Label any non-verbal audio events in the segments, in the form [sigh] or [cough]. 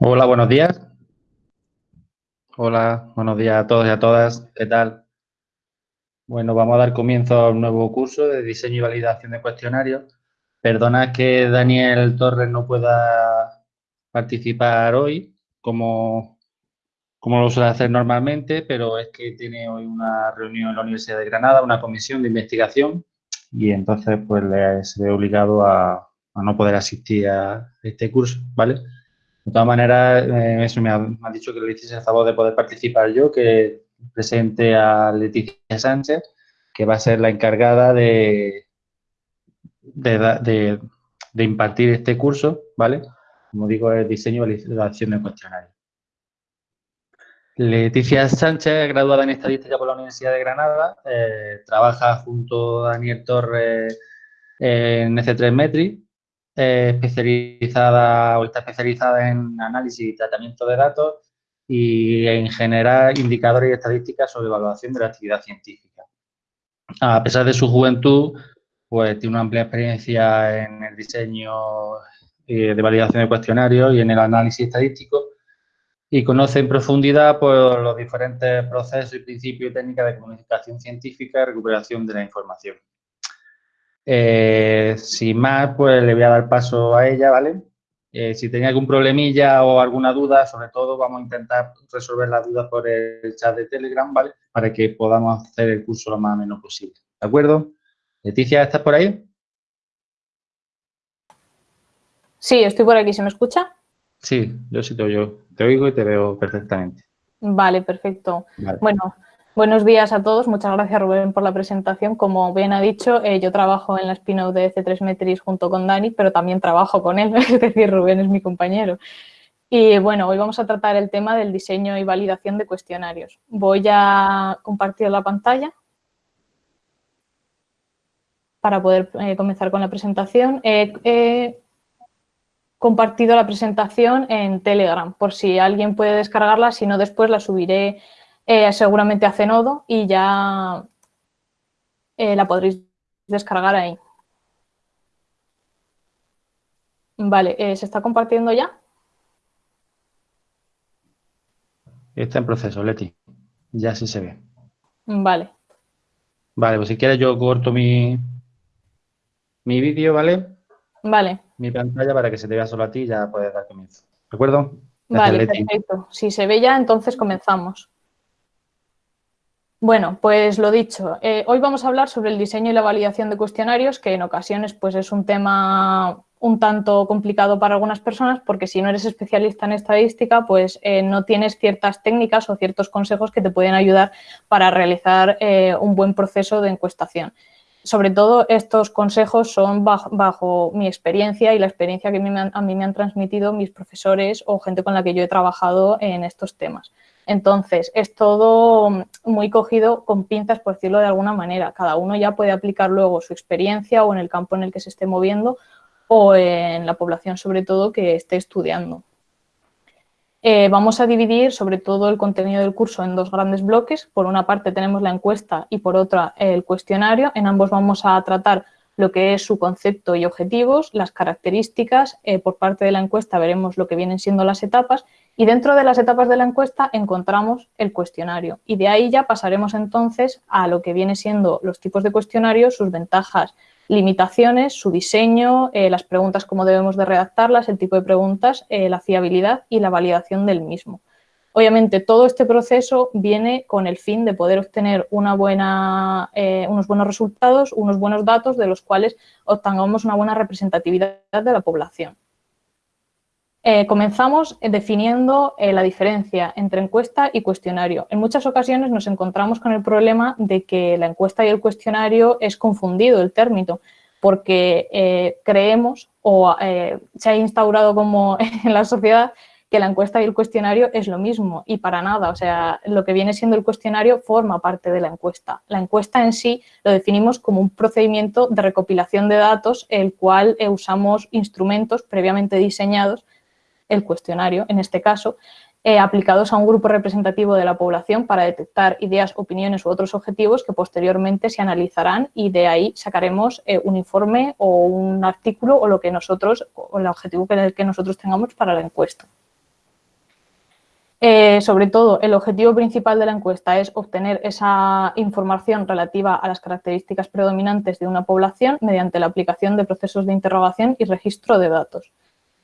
Hola, buenos días. Hola, buenos días a todos y a todas. ¿Qué tal? Bueno, vamos a dar comienzo a un nuevo curso de diseño y validación de cuestionarios. Perdona que Daniel Torres no pueda participar hoy, como, como lo suele hacer normalmente, pero es que tiene hoy una reunión en la Universidad de Granada, una comisión de investigación, y entonces pues le, se ve obligado a, no poder asistir a este curso, ¿vale? De todas maneras, eh, eso me ha, dicho que le hiciese el favor de poder participar yo, que presente a Leticia Sánchez, que va a ser la encargada de, impartir este curso, ¿vale? Como digo, el diseño y validación de cuestionarios. Leticia Sánchez, graduada en Estadística por la Universidad de Granada, eh, trabaja junto a Daniel Torres en EC3 Metri, especializada o está especializada en análisis y tratamiento de datos y en generar indicadores y estadísticas sobre evaluación de la actividad científica. A pesar de su juventud, pues tiene una amplia experiencia en el diseño eh, de validación de cuestionarios y en el análisis estadístico y conoce en profundidad pues, los diferentes procesos y principios y técnicas de comunicación científica y recuperación de la información. Eh, sin más, pues le voy a dar paso a ella, ¿vale? Eh, si tenía algún problemilla o alguna duda, sobre todo vamos a intentar resolver las dudas por el chat de Telegram, ¿vale? Para que podamos hacer el curso lo más menos posible, ¿de acuerdo? Leticia, ¿estás por ahí? Sí, estoy por aquí. ¿Se me escucha? Sí, yo sí te oigo, te oigo y te veo perfectamente. Vale, perfecto. Bueno, Buenos días a todos. Muchas gracias, Rubén, por la presentación. Como bien ha dicho, eh, yo trabajo en la spin-off de C3 Metris junto con Dani, pero también trabajo con él, [laughs] es decir, Rubén es mi compañero. Y bueno, hoy vamos a tratar el tema del diseño y validación de cuestionarios. Voy a compartir la pantalla para poder eh, comenzar con la presentación. he compartido la presentación en Telegram, por si alguien puede descargarla, si no después la subiré eh, seguramente a Zenodo y ya eh, la podréis descargar ahí. Vale, eh, ¿se está compartiendo ya? Está en proceso, Leti. Ya sí se ve. Vale. Vale, pues si quieres yo corto mi, mi vídeo, ¿vale? Vale. Mi pantalla para que se te vea solo a ti y ya puedes dar comienzo. ¿De acuerdo? vale, perfecto. Si se ve ya, entonces comenzamos. Bueno, pues lo dicho, eh, hoy vamos a hablar sobre el diseño y la validación de cuestionarios, que en ocasiones pues, es un tema un tanto complicado para algunas personas porque si no eres especialista en estadística, pues eh, no tienes ciertas técnicas o ciertos consejos que te pueden ayudar para realizar eh, un buen proceso de encuestación. Sobre todo estos consejos son bajo, mi experiencia y la experiencia que a mí me han transmitido mis profesores o gente con la que yo he trabajado en estos temas. Entonces, es todo muy cogido con pinzas, por decirlo de alguna manera. Cada uno ya puede aplicar luego su experiencia o en el campo en el que se esté moviendo o en la población, sobre todo, que esté estudiando. Eh, vamos a dividir sobre todo el contenido del curso en dos grandes bloques. Por una parte tenemos la encuesta y por otra el cuestionario. En ambos vamos a tratar lo que es su concepto y objetivos, las características. Eh, por parte de la encuesta veremos lo que vienen siendo las etapas y dentro de las etapas de la encuesta encontramos el cuestionario y de ahí ya pasaremos entonces a lo que viene siendo los tipos de cuestionarios, sus ventajas, limitaciones, su diseño, eh, las preguntas, cómo debemos de redactarlas, el tipo de preguntas, eh, la fiabilidad y la validación del mismo. Obviamente todo este proceso viene con el fin de poder obtener eh, unos buenos resultados, unos buenos datos de los cuales obtengamos una buena representatividad de la población. Eh, comenzamos definiendo eh, la diferencia entre encuesta y cuestionario. En muchas ocasiones nos encontramos con el problema de que la encuesta y el cuestionario es confundido el término, porque creemos o se ha instaurado como [laughs] en la sociedad que la encuesta y el cuestionario es lo mismo y para nada, o sea, lo que viene siendo el cuestionario forma parte de la encuesta. La encuesta en sí lo definimos como un procedimiento de recopilación de datos, el cual usamos instrumentos previamente diseñados el cuestionario, en este caso, eh, aplicados a un grupo representativo de la población para detectar ideas, opiniones u otros objetivos que posteriormente se analizarán y de ahí sacaremos eh, un informe o un artículo o lo que nosotros, o el objetivo que nosotros tengamos para la encuesta. Eh, sobre todo, el objetivo principal de la encuesta es obtener esa información relativa a las características predominantes de una población mediante la aplicación de procesos de interrogación y registro de datos.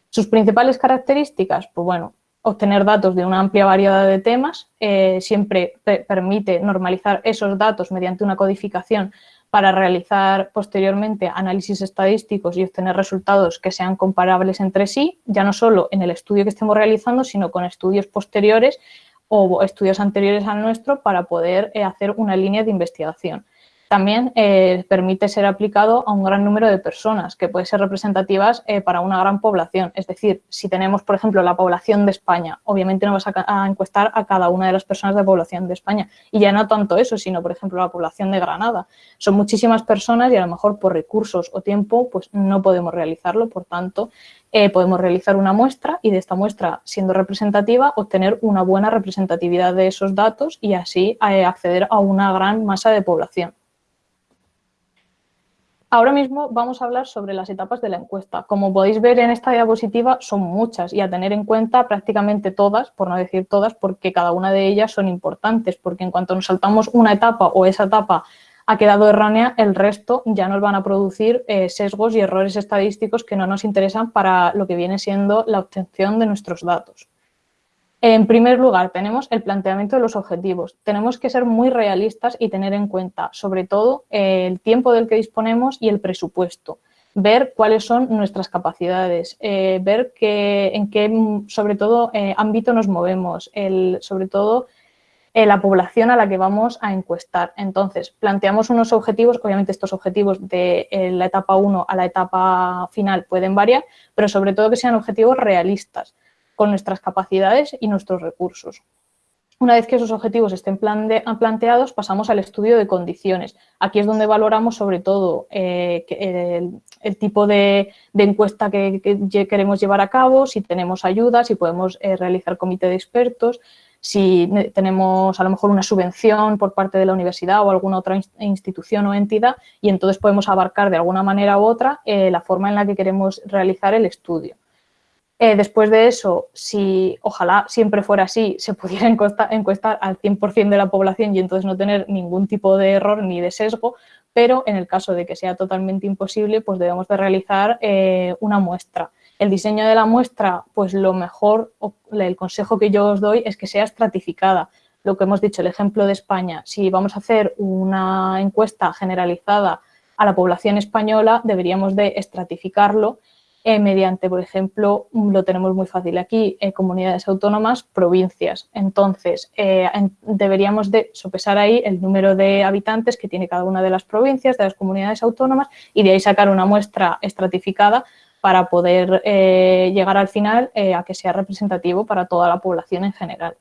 Sus principales características, pues bueno, obtener datos de una amplia variedad de temas, eh, siempre permite normalizar esos datos mediante una codificación para realizar posteriormente análisis estadísticos y obtener resultados que sean comparables entre sí, ya no solo en el estudio que estemos realizando, sino con estudios posteriores o estudios anteriores al nuestro para poder eh, hacer una línea de investigación. También eh, permite ser aplicado a un gran número de personas que pueden ser representativas eh, para una gran población. Es decir, si tenemos, por ejemplo, la población de España, obviamente no vas a, encuestar a cada una de las personas de la población de España. Y ya no tanto eso, sino, por ejemplo, la población de Granada. Son muchísimas personas y a lo mejor por recursos o tiempo pues no podemos realizarlo. Por tanto, eh, podemos realizar una muestra y de esta muestra, siendo representativa, obtener una buena representatividad de esos datos y así acceder a una gran masa de población. Ahora mismo vamos a hablar sobre las etapas de la encuesta. Como podéis ver en esta diapositiva son muchas y a tener en cuenta prácticamente todas, por no decir todas, porque cada una de ellas son importantes, porque en cuanto nos saltamos una etapa o esa etapa ha quedado errónea, el resto ya nos van a producir eh, sesgos y errores estadísticos que no nos interesan para lo que viene siendo la obtención de nuestros datos. En primer lugar, tenemos el planteamiento de los objetivos. Tenemos que ser muy realistas y tener en cuenta, sobre todo, el tiempo del que disponemos y el presupuesto. Ver cuáles son nuestras capacidades, eh, ver en qué, sobre todo, eh, ámbito nos movemos, sobre todo, eh, la población a la que vamos a encuestar. Entonces, planteamos unos objetivos, obviamente estos objetivos de la etapa 1 a la etapa final pueden variar, pero sobre todo que sean objetivos realistas con nuestras capacidades y nuestros recursos. Una vez que esos objetivos estén planteados, pasamos al estudio de condiciones. Aquí es donde valoramos sobre todo eh, el, tipo de, encuesta que, queremos llevar a cabo, si tenemos ayuda, si podemos eh, realizar comité de expertos, si tenemos a lo mejor una subvención por parte de la universidad o alguna otra institución o entidad y entonces podemos abarcar de alguna manera u otra eh, la forma en la que queremos realizar el estudio. Eh, después de eso, si ojalá siempre fuera así, se pudiera [laughs] encuestar, al 100% de la población y entonces no tener ningún tipo de error ni de sesgo, pero en el caso de que sea totalmente imposible, pues debemos de realizar eh, una muestra. El diseño de la muestra, pues lo mejor, el consejo que yo os doy es que sea estratificada. Lo que hemos dicho, el ejemplo de España, si vamos a hacer una encuesta generalizada a la población española, deberíamos de estratificarlo eh, mediante, por ejemplo, lo tenemos muy fácil aquí, comunidades autónomas, provincias. Entonces, eh, deberíamos de sopesar ahí el número de habitantes que tiene cada una de las provincias, de las comunidades autónomas, y de ahí sacar una muestra estratificada para poder eh, llegar al final a que sea representativo para toda la población en general.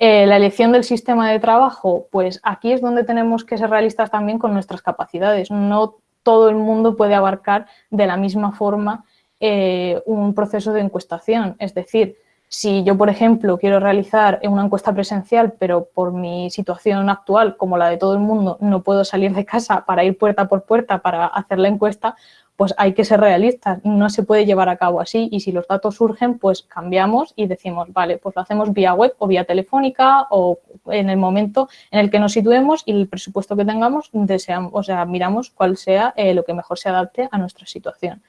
la elección del sistema de trabajo, pues aquí es donde tenemos que ser realistas también con nuestras capacidades. No todo el mundo puede abarcar de la misma forma eh, un proceso de encuestación. Es decir, si yo, por ejemplo, quiero realizar una encuesta presencial, pero por mi situación actual, como la de todo el mundo, no puedo salir de casa para ir puerta por puerta para hacer la encuesta, pues hay que ser realistas, no se puede llevar a cabo así y si los datos surgen, pues cambiamos y decimos, vale, pues lo hacemos vía web o vía telefónica o en el momento en el que nos situemos y el presupuesto que tengamos, deseamos, o sea, miramos cuál sea eh, lo que mejor se adapte a nuestra situación.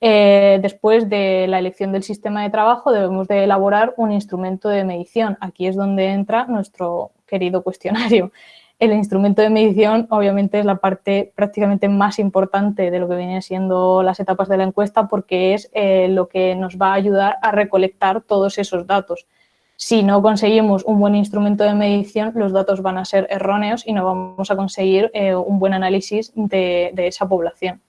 Eh, después de la elección del sistema de trabajo debemos de elaborar un instrumento de medición. Aquí es donde entra nuestro querido cuestionario. El instrumento de medición obviamente es la parte prácticamente más importante de lo que vienen siendo las etapas de la encuesta porque es eh, lo que nos va a ayudar a recolectar todos esos datos. Si no conseguimos un buen instrumento de medición, los datos van a ser erróneos y no vamos a conseguir eh, un buen análisis de esa población.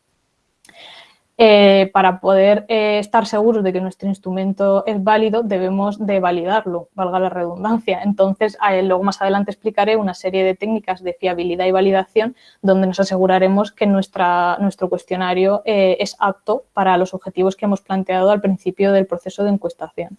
Eh, para poder eh, estar seguros de que nuestro instrumento es válido, debemos de validarlo, valga la redundancia. Entonces, luego más adelante explicaré una serie de técnicas de fiabilidad y validación donde nos aseguraremos que nuestra, nuestro cuestionario eh, es apto para los objetivos que hemos planteado al principio del proceso de encuestación.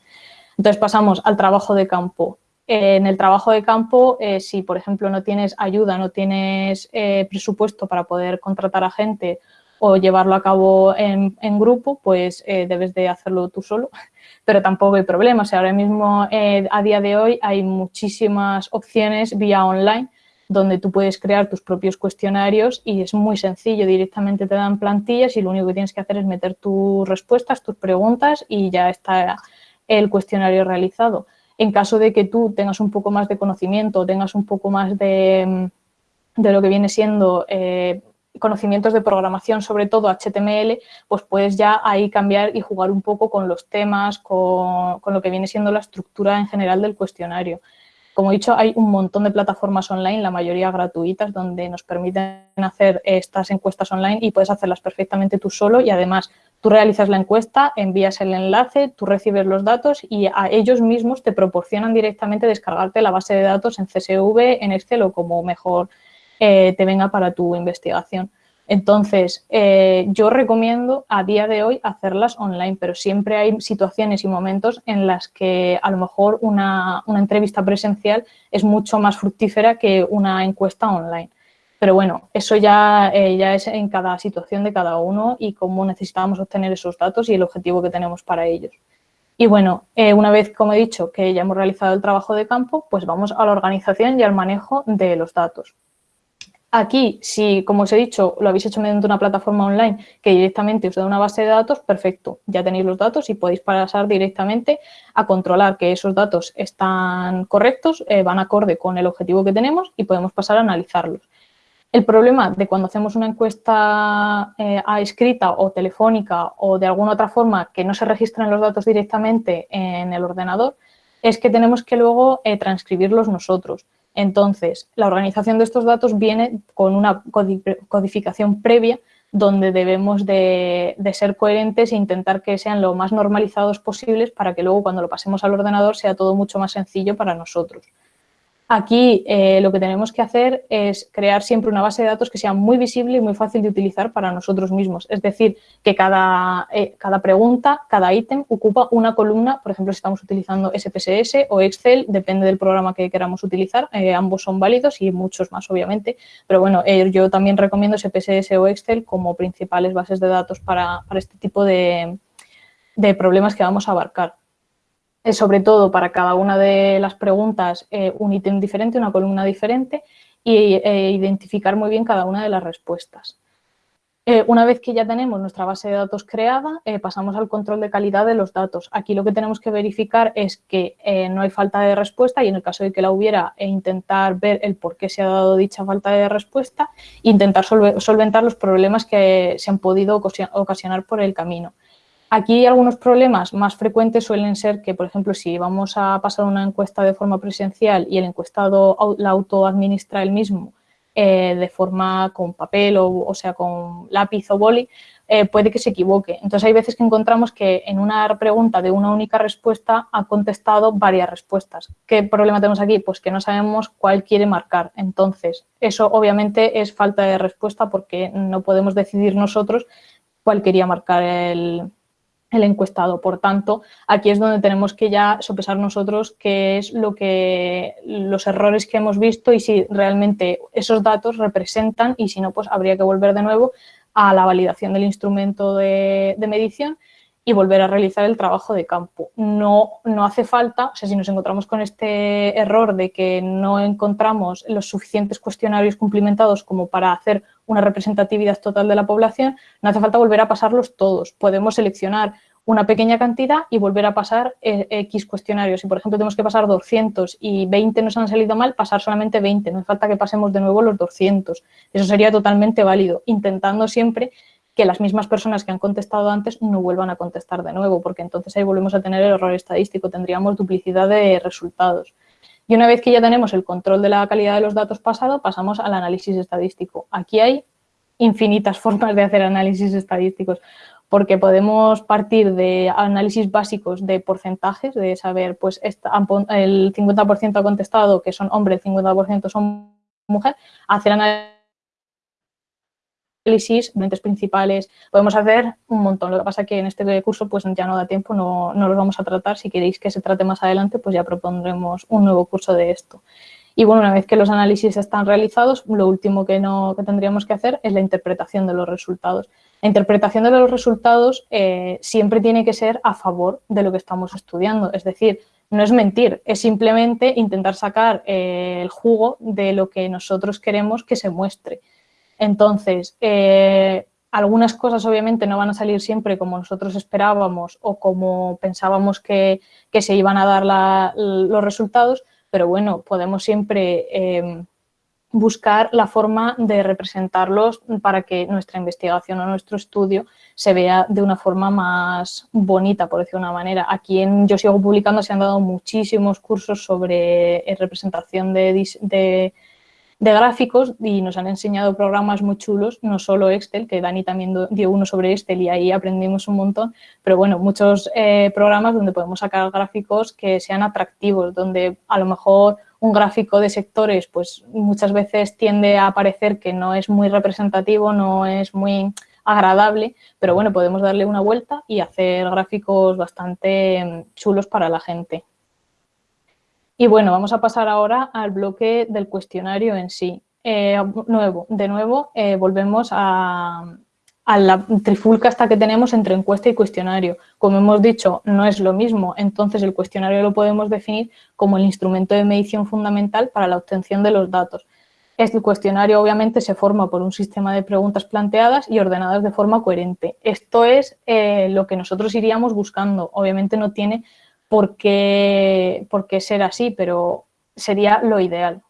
Entonces pasamos al trabajo de campo. En el trabajo de campo, si por ejemplo no tienes ayuda, no tienes presupuesto para poder contratar a gente o llevarlo a cabo en, grupo, pues eh, debes de hacerlo tú solo, [laughs] pero tampoco hay problema. O sea, ahora mismo, a día de hoy, hay muchísimas opciones vía online donde tú puedes crear tus propios cuestionarios y es muy sencillo, directamente te dan plantillas y lo único que tienes que hacer es meter tus respuestas, tus preguntas y ya está el cuestionario realizado. En caso de que tú tengas un poco más de conocimiento, tengas un poco más de, de lo que viene siendo eh, conocimientos de programación, sobre todo HTML, pues puedes ya ahí cambiar y jugar un poco con los temas, con, con lo que viene siendo la estructura en general del cuestionario. Como he dicho, hay un montón de plataformas online, la mayoría gratuitas, donde nos permiten hacer estas encuestas online y puedes hacerlas perfectamente tú solo y además tú realizas la encuesta, envías el enlace, tú recibes los datos y a ellos mismos te proporcionan directamente descargarte la base de datos en CSV, en Excel o como mejor eh, te venga para tu investigación. Entonces, eh, yo recomiendo a día de hoy hacerlas online, pero siempre hay situaciones y momentos en las que a lo mejor una, entrevista presencial es mucho más fructífera que una encuesta online. Pero bueno, eso ya, eh, ya es en cada situación de cada uno y cómo necesitamos obtener esos datos y el objetivo que tenemos para ellos. Y bueno, una vez, como he dicho, que ya hemos realizado el trabajo de campo, pues vamos a la organización y al manejo de los datos. Aquí, si, como os he dicho, lo habéis hecho mediante una plataforma online que directamente os da una base de datos, perfecto, ya tenéis los datos y podéis pasar directamente a controlar que esos datos están correctos, eh, van acorde con el objetivo que tenemos y podemos pasar a analizarlos. El problema de cuando hacemos una encuesta eh, a escrita o telefónica o de alguna otra forma que no se registran los datos directamente en el ordenador es que tenemos que luego eh, transcribirlos nosotros. Entonces, la organización de estos datos viene con una codificación previa donde debemos de, ser coherentes e intentar que sean lo más normalizados posibles para que luego cuando lo pasemos al ordenador sea todo mucho más sencillo para nosotros. Aquí eh, lo que tenemos que hacer es crear siempre una base de datos que sea muy visible y muy fácil de utilizar para nosotros mismos. Es decir, que cada, eh, cada pregunta, cada ítem ocupa una columna, por ejemplo, si estamos utilizando SPSS o Excel, depende del programa que queramos utilizar, eh, ambos son válidos y muchos más, obviamente. Pero bueno, yo también recomiendo SPSS o Excel como principales bases de datos para, este tipo de problemas que vamos a abarcar sobre todo para cada una de las preguntas eh, un ítem diferente, una columna diferente e identificar muy bien cada una de las respuestas. Eh, una vez que ya tenemos nuestra base de datos creada, pasamos al control de calidad de los datos. Aquí lo que tenemos que verificar es que no hay falta de respuesta y en el caso de que la hubiera, e intentar ver el por qué se ha dado dicha falta de respuesta e intentar solventar los problemas que se han podido ocasionar por el camino. Aquí algunos problemas más frecuentes suelen ser que, por ejemplo, si vamos a pasar una encuesta de forma presencial y el encuestado la autoadministra él mismo eh, de forma con papel o, o sea, con lápiz o boli, eh, puede que se equivoque. Entonces, hay veces que encontramos que en una pregunta de una única respuesta ha contestado varias respuestas. ¿Qué problema tenemos aquí? Pues que no sabemos cuál quiere marcar. Entonces, eso obviamente es falta de respuesta porque no podemos decidir nosotros cuál quería marcar el, el encuestado. Por tanto, aquí es donde tenemos que ya sopesar nosotros qué es lo que los errores que hemos visto y si realmente esos datos representan y si no, pues habría que volver de nuevo a la validación del instrumento de, de medición y volver a realizar el trabajo de campo. No, no hace falta, o sea, si nos encontramos con este error de que no encontramos los suficientes cuestionarios cumplimentados como para hacer una representatividad total de la población, no hace falta volver a pasarlos todos. Podemos seleccionar una pequeña cantidad y volver a pasar eh, X cuestionarios. Si, por ejemplo, tenemos que pasar 200 y 20 nos han salido mal, pasar solamente 20. No hace falta que pasemos de nuevo los 200. Eso sería totalmente válido, intentando siempre que las mismas personas que han contestado antes no vuelvan a contestar de nuevo, porque entonces ahí volvemos a tener el error estadístico, tendríamos duplicidad de resultados. Y una vez que ya tenemos el control de la calidad de los datos pasado, pasamos al análisis estadístico. Aquí hay infinitas [laughs] formas de hacer análisis estadísticos, porque podemos partir de análisis básicos de porcentajes, de saber, pues el 50% ha contestado que son hombres, el 50% son mujer, hacer análisis análisis, lentes principales, podemos hacer un montón. Lo que pasa es que en este curso pues ya no da tiempo, no, no los vamos a tratar. Si queréis que se trate más adelante, pues ya propondremos un nuevo curso de esto. Y bueno, una vez que los análisis están realizados, lo último que, no, que tendríamos que hacer es la interpretación de los resultados. La interpretación de los resultados eh, siempre tiene que ser a favor de lo que estamos estudiando, es decir, no es mentir, es simplemente intentar sacar eh, el jugo de lo que nosotros queremos que se muestre. Entonces, eh, algunas cosas obviamente no van a salir siempre como nosotros esperábamos o como pensábamos que, se iban a dar los resultados, pero bueno, podemos siempre em, buscar la forma de representarlos para que nuestra investigación o nuestro estudio se vea de una forma más bonita, por decir una manera. Aquí en Yo Sigo Publicando se han dado muchísimos cursos sobre eh, representación de de gráficos y nos han enseñado programas muy chulos, no solo Excel, que Dani también dio uno sobre Excel y ahí aprendimos un montón, pero bueno, muchos eh, programas donde podemos sacar gráficos que sean atractivos, donde a lo mejor un gráfico de sectores pues muchas veces tiende a parecer que no es muy representativo, no es muy agradable, pero bueno, podemos darle una vuelta y hacer gráficos bastante mm, chulos para la gente. Y bueno, vamos a pasar ahora al bloque del cuestionario en sí. Eh, nuevo, de nuevo, eh, volvemos a, la trifulca esta que tenemos entre encuesta y cuestionario. Como hemos dicho, no es lo mismo, entonces el cuestionario lo podemos definir como el instrumento de medición fundamental para la obtención de los datos. Este cuestionario obviamente se forma por un sistema de preguntas planteadas y ordenadas de forma coherente. Esto es eh, lo que nosotros iríamos buscando. Obviamente no tiene por qué, ser así, pero sería lo ideal.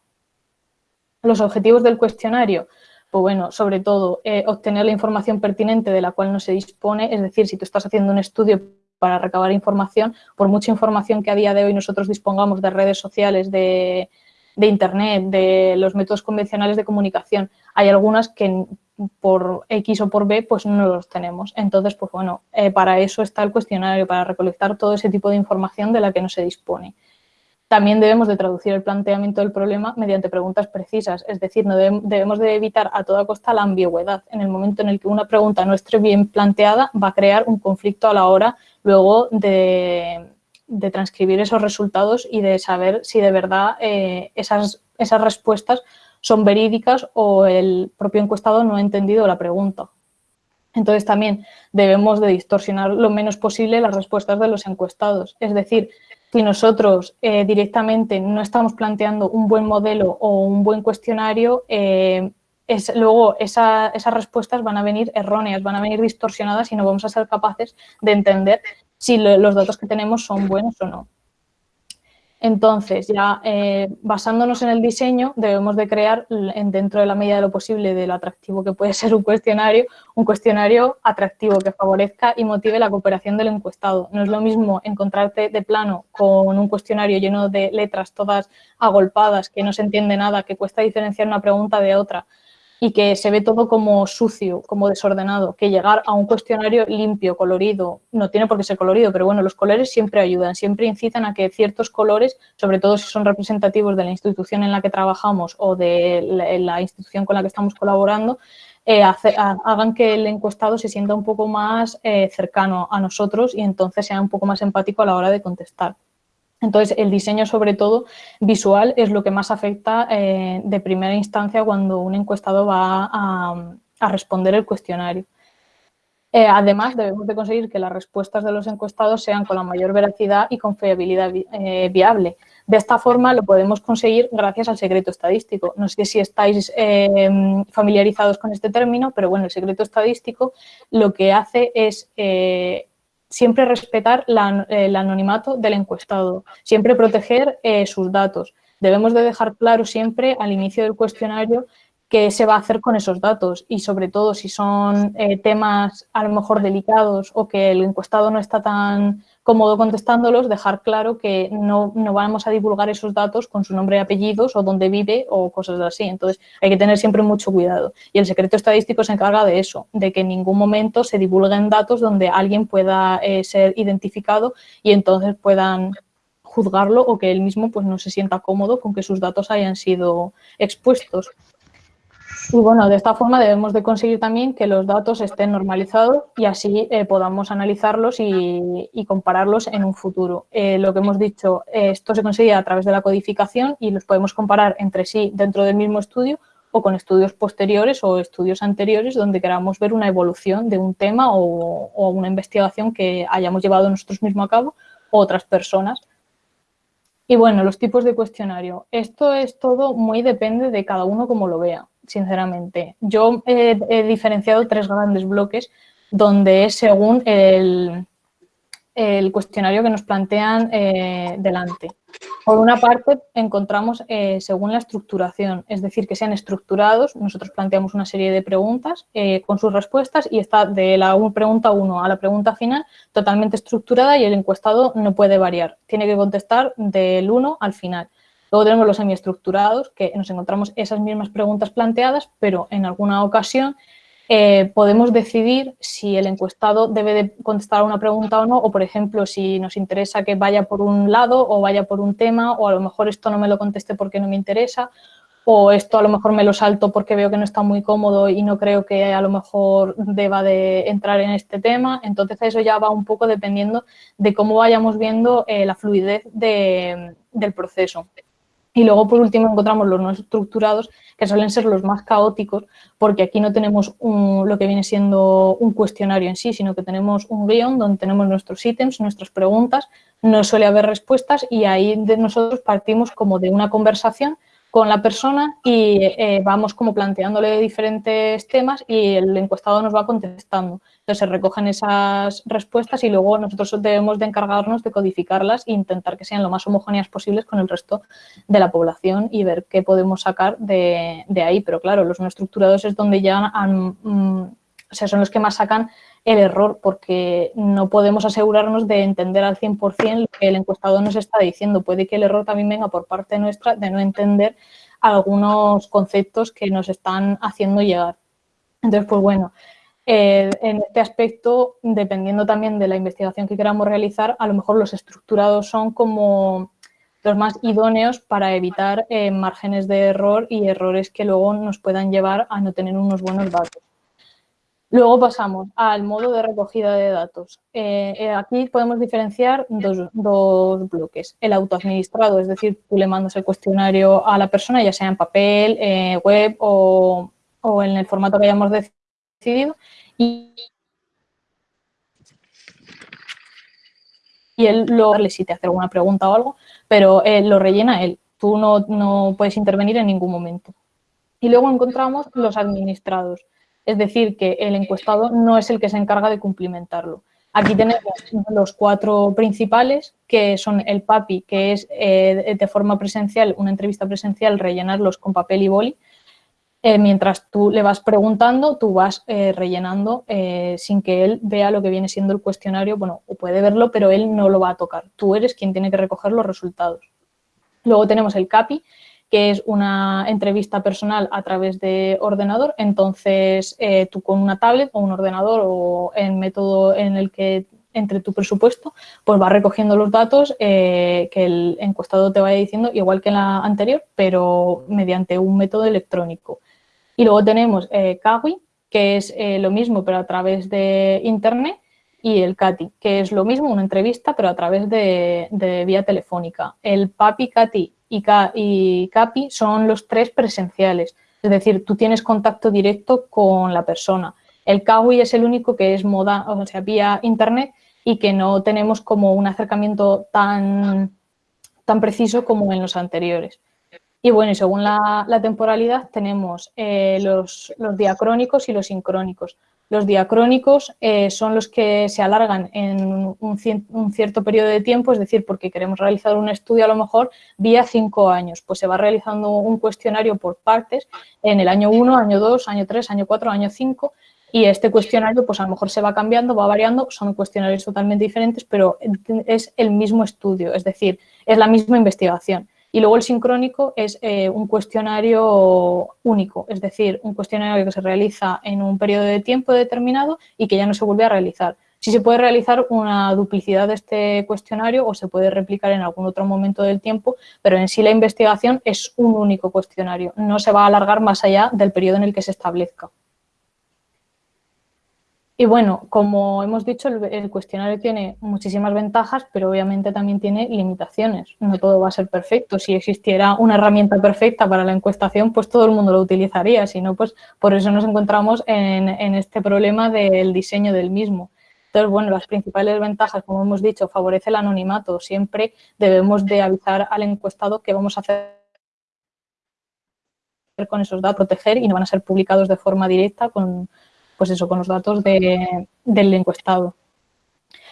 Los objetivos del cuestionario, pues bueno, sobre todo eh, obtener la información pertinente de la cual no se dispone, es decir, si tú estás haciendo un estudio para recabar información, por mucha información que a día de hoy nosotros dispongamos de redes sociales, de Internet, de los métodos convencionales de comunicación, hay algunas que por X o por B, pues no los tenemos. Entonces, pues bueno, eh, para eso está el cuestionario, para recolectar todo ese tipo de información de la que no se dispone. También debemos de traducir el planteamiento del problema mediante preguntas precisas, es decir, no debemos de evitar a toda costa la ambigüedad. En el momento en el que una pregunta no esté bien planteada, va a crear un conflicto a la hora luego de, transcribir esos resultados y de saber si de verdad eh, esas, esas respuestas son verídicas o el propio encuestado no ha entendido la pregunta. Entonces también debemos de distorsionar lo menos posible las respuestas de los encuestados. Es decir, si nosotros eh, directamente no estamos planteando un buen modelo o un buen cuestionario, eh, es, luego esas respuestas van a venir erróneas, van a venir distorsionadas y no vamos a ser capaces de entender si los datos que tenemos son buenos o no. Entonces, ya eh, basándonos en el diseño, debemos de crear, dentro de la medida de lo posible, de lo atractivo que puede [laughs] ser un cuestionario, un cuestionario atractivo que favorezca y motive la cooperación del encuestado. No es lo mismo encontrarte de plano con un cuestionario lleno de letras todas agolpadas, que no se entiende nada, que cuesta diferenciar una pregunta de otra, y que se ve todo como sucio, como desordenado, que llegar a un cuestionario limpio, colorido, no tiene por qué ser colorido, pero bueno, los colores siempre ayudan, siempre incitan a que ciertos colores, sobre todo si son representativos de la institución en la que trabajamos o de la, institución con la que estamos colaborando, eh, hagan que el encuestado se sienta un poco más eh, cercano a nosotros y entonces sea un poco más empático a la hora de contestar. Entonces, el diseño, sobre todo visual, es lo que más afecta eh, de primera instancia cuando un encuestado va a, responder el cuestionario. Eh, además, debemos de conseguir que las respuestas de los encuestados sean con la mayor veracidad y confiabilidad eh, viable. De esta forma lo podemos conseguir gracias al secreto estadístico. No sé si estáis familiarizados con este término, pero bueno, el secreto estadístico lo que hace es siempre respetar el anonimato del encuestado, siempre proteger eh, sus datos. Debemos de dejar claro siempre al inicio del cuestionario qué se va a hacer con esos datos y sobre todo si son eh, temas a lo mejor delicados o que el encuestado no está tan cómodo contestándolos, dejar claro que no, vamos a divulgar esos datos con su nombre y apellidos o dónde vive o cosas así. Entonces, hay que tener siempre mucho cuidado. Y el secreto estadístico se encarga de eso, de que en ningún momento se divulguen datos donde alguien pueda eh, ser identificado y entonces puedan juzgarlo o que él mismo pues, no se sienta cómodo con que sus datos hayan sido expuestos. Y bueno, de esta forma debemos de conseguir también que los datos estén normalizados y así eh, podamos analizarlos y, compararlos en un futuro. Eh, lo que hemos dicho, esto se consigue a través de la codificación y los podemos comparar entre sí dentro del mismo estudio o con estudios posteriores o estudios anteriores donde queramos ver una evolución de un tema o, o una investigación que hayamos llevado nosotros mismos a cabo o otras personas. Y bueno, los tipos de cuestionario. Esto es todo muy depende de cada uno como lo vea sinceramente. Yo he, diferenciado tres grandes bloques donde es según el, el cuestionario que nos plantean eh, delante. Por una parte, encontramos eh, según la estructuración, es decir, que sean estructurados. Nosotros planteamos una serie de preguntas eh, con sus respuestas y está de la pregunta 1 a la pregunta final totalmente estructurada y el encuestado no puede variar. Tiene que contestar del 1 al final. Luego tenemos los semiestructurados, que nos encontramos esas mismas preguntas planteadas, pero en alguna ocasión eh, podemos decidir si el encuestado debe de contestar a una pregunta o no, o por ejemplo, si nos interesa que vaya por un lado o vaya por un tema, o a lo mejor esto no me lo conteste porque no me interesa, o esto a lo mejor me lo salto porque veo que no está muy cómodo y no creo que a lo mejor deba de entrar en este tema. Entonces eso ya va un poco dependiendo de cómo vayamos viendo eh, la fluidez del proceso. Y luego, por último, encontramos los no estructurados, que suelen ser los más caóticos, porque aquí no tenemos lo que viene siendo un cuestionario en sí, sino que tenemos un guion donde tenemos nuestros ítems, nuestras preguntas, no suele haber respuestas y ahí de nosotros partimos como de una conversación con la persona y eh, vamos como planteándole diferentes temas y el encuestado nos va contestando. Entonces se recogen esas respuestas y luego nosotros debemos de encargarnos de codificarlas e intentar que sean lo más homogéneas posibles con el resto de la población y ver qué podemos sacar de, ahí. Pero claro, los no estructurados es donde ya han, mm, son los que más sacan el error porque no podemos asegurarnos de entender al 100% lo que el encuestado nos está diciendo. Puede que el error también venga por parte nuestra de no entender algunos conceptos que nos están haciendo llegar. Entonces, pues bueno, eh, en este aspecto, dependiendo también de la investigación que queramos realizar, a lo mejor los estructurados son como los más idóneos para evitar eh, márgenes de error y errores que luego nos puedan llevar a no tener unos buenos datos. Luego pasamos al modo de recogida de datos. Eh, aquí podemos diferenciar dos, bloques. El autoadministrado, es decir, tú le mandas el cuestionario a la persona, ya sea en papel, web o, en el formato que hayamos decidido. Y, él lo si te hace alguna pregunta o algo, pero lo rellena él. Tú no, no puedes intervenir en ningún momento. Y luego encontramos los administrados es decir, que el encuestado no es el que se encarga de cumplimentarlo. Aquí tenemos los cuatro principales, que son el PAPI, que es eh, de forma presencial, una entrevista presencial, rellenarlos con papel y boli. Eh, mientras tú le vas preguntando, tú vas eh, rellenando sin que él vea lo que viene siendo el cuestionario. Bueno, o puede verlo, pero él no lo va a tocar. Tú eres quien tiene que recoger los resultados. Luego tenemos el CAPI, que es una entrevista personal a través de ordenador. Entonces, eh, tú con una tablet o un ordenador o el método en el que entre tu presupuesto, pues vas recogiendo los datos eh, que el encuestado te vaya diciendo, igual que en la anterior, pero mediante un método electrónico. Y luego tenemos eh, Kawi, que es eh, lo mismo, pero a través de Internet, y el CATI, que es lo mismo, una entrevista, pero a través de, vía telefónica. El PAPI, CATI y, CAPI son los tres presenciales, es decir, tú tienes contacto directo con la persona. El CAWI es el único que es moda, o sea, vía internet y que no tenemos como un acercamiento tan, tan preciso como en los anteriores. Y bueno, según la, temporalidad tenemos eh, los, los diacrónicos y los sincrónicos. Los diacrónicos eh, son los que se alargan en un, cierto periodo de tiempo, es decir, porque queremos realizar un estudio a lo mejor vía cinco años, pues se va realizando un cuestionario por partes en el año 1, año 2, año 3, año 4, año 5 y este cuestionario pues a lo mejor se va cambiando, va variando, son cuestionarios totalmente diferentes, pero es el mismo estudio, es decir, es la misma investigación. Y luego el sincrónico es eh, un cuestionario único, es decir, un cuestionario que se realiza en un periodo de tiempo determinado y que ya no se vuelve a realizar. Sí se puede realizar una duplicidad de este cuestionario o se puede replicar en algún otro momento del tiempo, pero en sí la investigación es un único cuestionario, no se va a alargar más allá del periodo en el que se establezca. Y bueno, como hemos dicho, el, cuestionario tiene muchísimas ventajas, pero obviamente también tiene limitaciones. No todo va a ser perfecto. Si existiera una herramienta perfecta para la encuestación, pues todo el mundo lo utilizaría. Si no, pues por eso nos encontramos en, en este problema del diseño del mismo. Entonces, bueno, las principales ventajas, como hemos dicho, favorece el anonimato. Siempre debemos de avisar al encuestado que vamos a hacer con esos datos, proteger y no van a ser publicados de forma directa con, pues eso, con los datos del encuestado.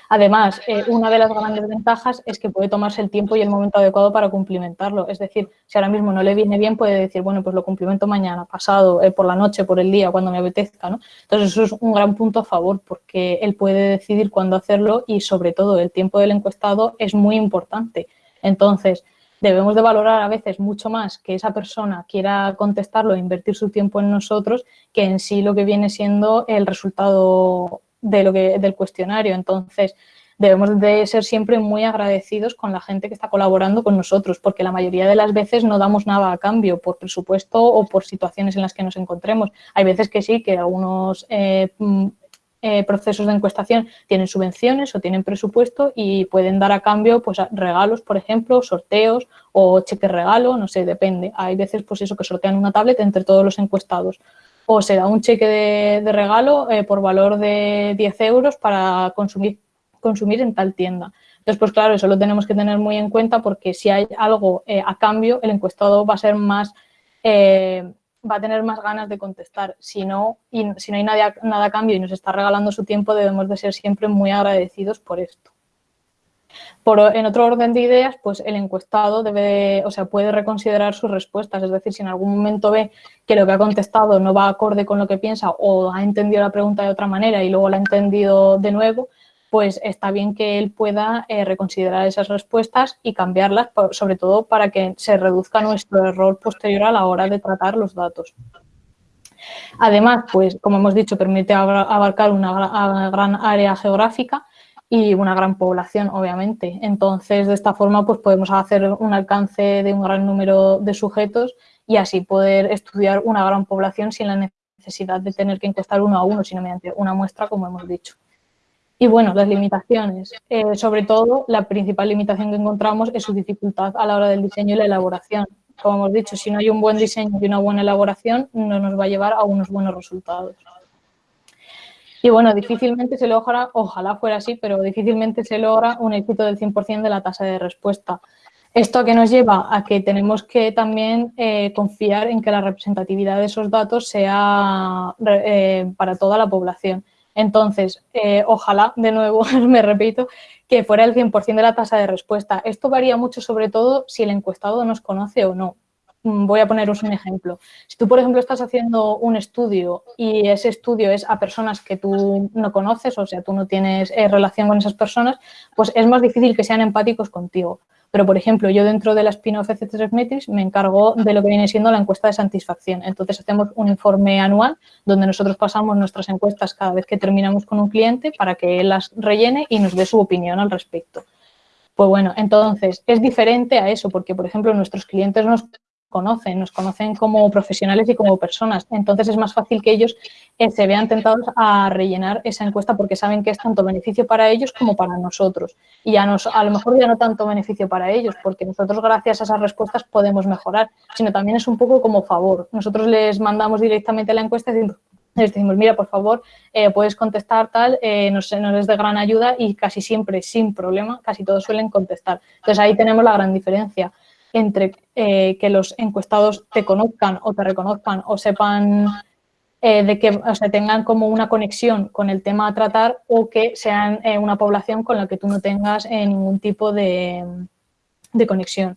Además, eh, una de las grandes ventajas es que puede tomarse el tiempo y el momento adecuado para cumplimentarlo. Es decir, si ahora mismo no le viene bien, puede decir, bueno, pues lo cumplimento mañana, pasado, eh, por la noche, por el día, cuando me apetezca, ¿no? Entonces, eso es un gran punto a favor porque él puede decidir cuándo hacerlo y, sobre todo, el tiempo del encuestado es muy importante. Entonces, debemos de valorar a veces mucho más que esa persona quiera contestarlo e invertir su tiempo en nosotros que en sí lo que viene siendo el resultado de lo que, del cuestionario. Entonces, debemos de ser siempre muy agradecidos con la gente que está colaborando con nosotros, porque la mayoría de las veces no damos nada a cambio por presupuesto o por situaciones en las que nos encontremos. Hay veces que sí, que algunos eh, eh, procesos de encuestación tienen subvenciones o tienen presupuesto y pueden dar a cambio pues regalos, por ejemplo, sorteos o cheques regalo, no sé, depende. Hay veces pues eso que sortean una tablet entre todos los encuestados o se da un cheque de, regalo eh, por valor de 10 euros para consumir, consumir en tal tienda. Entonces, pues claro, eso lo tenemos que tener muy en cuenta porque si hay algo eh, a cambio, el encuestado va a ser más va a tener más ganas de contestar. Si no, y si no hay nada, nada a cambio y nos está regalando su tiempo, debemos de ser siempre muy agradecidos por esto. Por, en otro orden de ideas, pues el encuestado debe, o sea, puede reconsiderar sus respuestas, es decir, si en algún momento ve que lo que ha contestado no va acorde con lo que piensa o ha entendido la pregunta de otra manera y luego la ha entendido de nuevo, pues está bien que él pueda eh, reconsiderar esas respuestas y cambiarlas, sobre todo para que se reduzca nuestro error posterior a la hora de tratar los datos. Además, pues como hemos dicho, permite abarcar una gran área geográfica y una gran población, obviamente. Entonces, de esta forma, pues podemos hacer un alcance de un gran número de sujetos y así poder estudiar una gran población sin la necesidad de tener que encuestar uno a uno, sino mediante una muestra, como hemos dicho. Y bueno, las limitaciones. Eh, sobre todo, la principal limitación que encontramos es su dificultad a la hora del diseño y la elaboración. Como hemos dicho, si no hay un buen diseño y una buena elaboración, no nos va a llevar a unos buenos resultados. Y bueno, difícilmente se logra, ojalá fuera así, pero difícilmente se logra un éxito del 100% de la tasa de respuesta. ¿Esto a qué nos lleva? A que tenemos que también eh, confiar en que la representatividad de esos datos sea eh, para toda la población. Entonces, eh, ojalá, de nuevo, [laughs] me repito, que fuera el 100% de la tasa de respuesta. Esto varía mucho, sobre todo, si el encuestado nos conoce o no. Mm, voy a poneros un ejemplo. Si tú, por ejemplo, estás haciendo un estudio y ese estudio es a personas que tú no conoces, o sea, tú no tienes eh, relación con esas personas, pues es más difícil que sean empáticos contigo. Pero, por ejemplo, yo dentro de la spin-off FC3 Metrics me encargo de lo que viene siendo la encuesta de satisfacción. Entonces, hacemos un informe anual donde nosotros pasamos nuestras encuestas cada vez que terminamos con un cliente para que él las rellene y nos dé su opinión al respecto. Pues bueno, entonces, es diferente a eso porque, por ejemplo, nuestros clientes nos conocen, nos conocen como profesionales y como personas. Entonces es más fácil que ellos eh, se vean tentados a rellenar esa encuesta porque saben que es tanto beneficio para ellos como para nosotros. Y ya nos, a lo mejor ya no tanto beneficio para ellos, porque nosotros gracias a esas respuestas podemos mejorar, sino también es un poco como favor. Nosotros les mandamos directamente la encuesta diciendo, les decimos, mira, por favor, eh, puedes contestar tal, eh, nos, nos, es de gran ayuda y casi siempre, sin problema, casi todos suelen contestar. Entonces, ahí tenemos la gran diferencia entre eh, que los encuestados te conozcan o te reconozcan o sepan eh, de que o sea, tengan como una conexión con el tema a tratar o que sean eh, una población con la que tú no tengas ningún tipo de, de, conexión.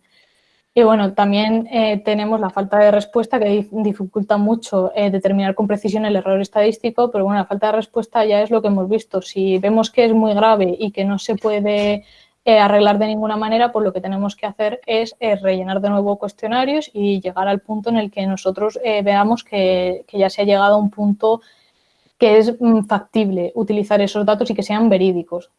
Y bueno, también tenemos la falta de respuesta que dificulta mucho determinar con precisión el error estadístico, pero bueno, la falta de respuesta ya es lo que hemos visto. Si vemos que es muy grave y que no se puede eh, arreglar de ninguna manera, pues lo que tenemos que hacer es eh, rellenar de nuevo cuestionarios y llegar al punto en el que nosotros eh, veamos que, ya se ha llegado a un punto que es mm, factible utilizar esos datos y que sean verídicos.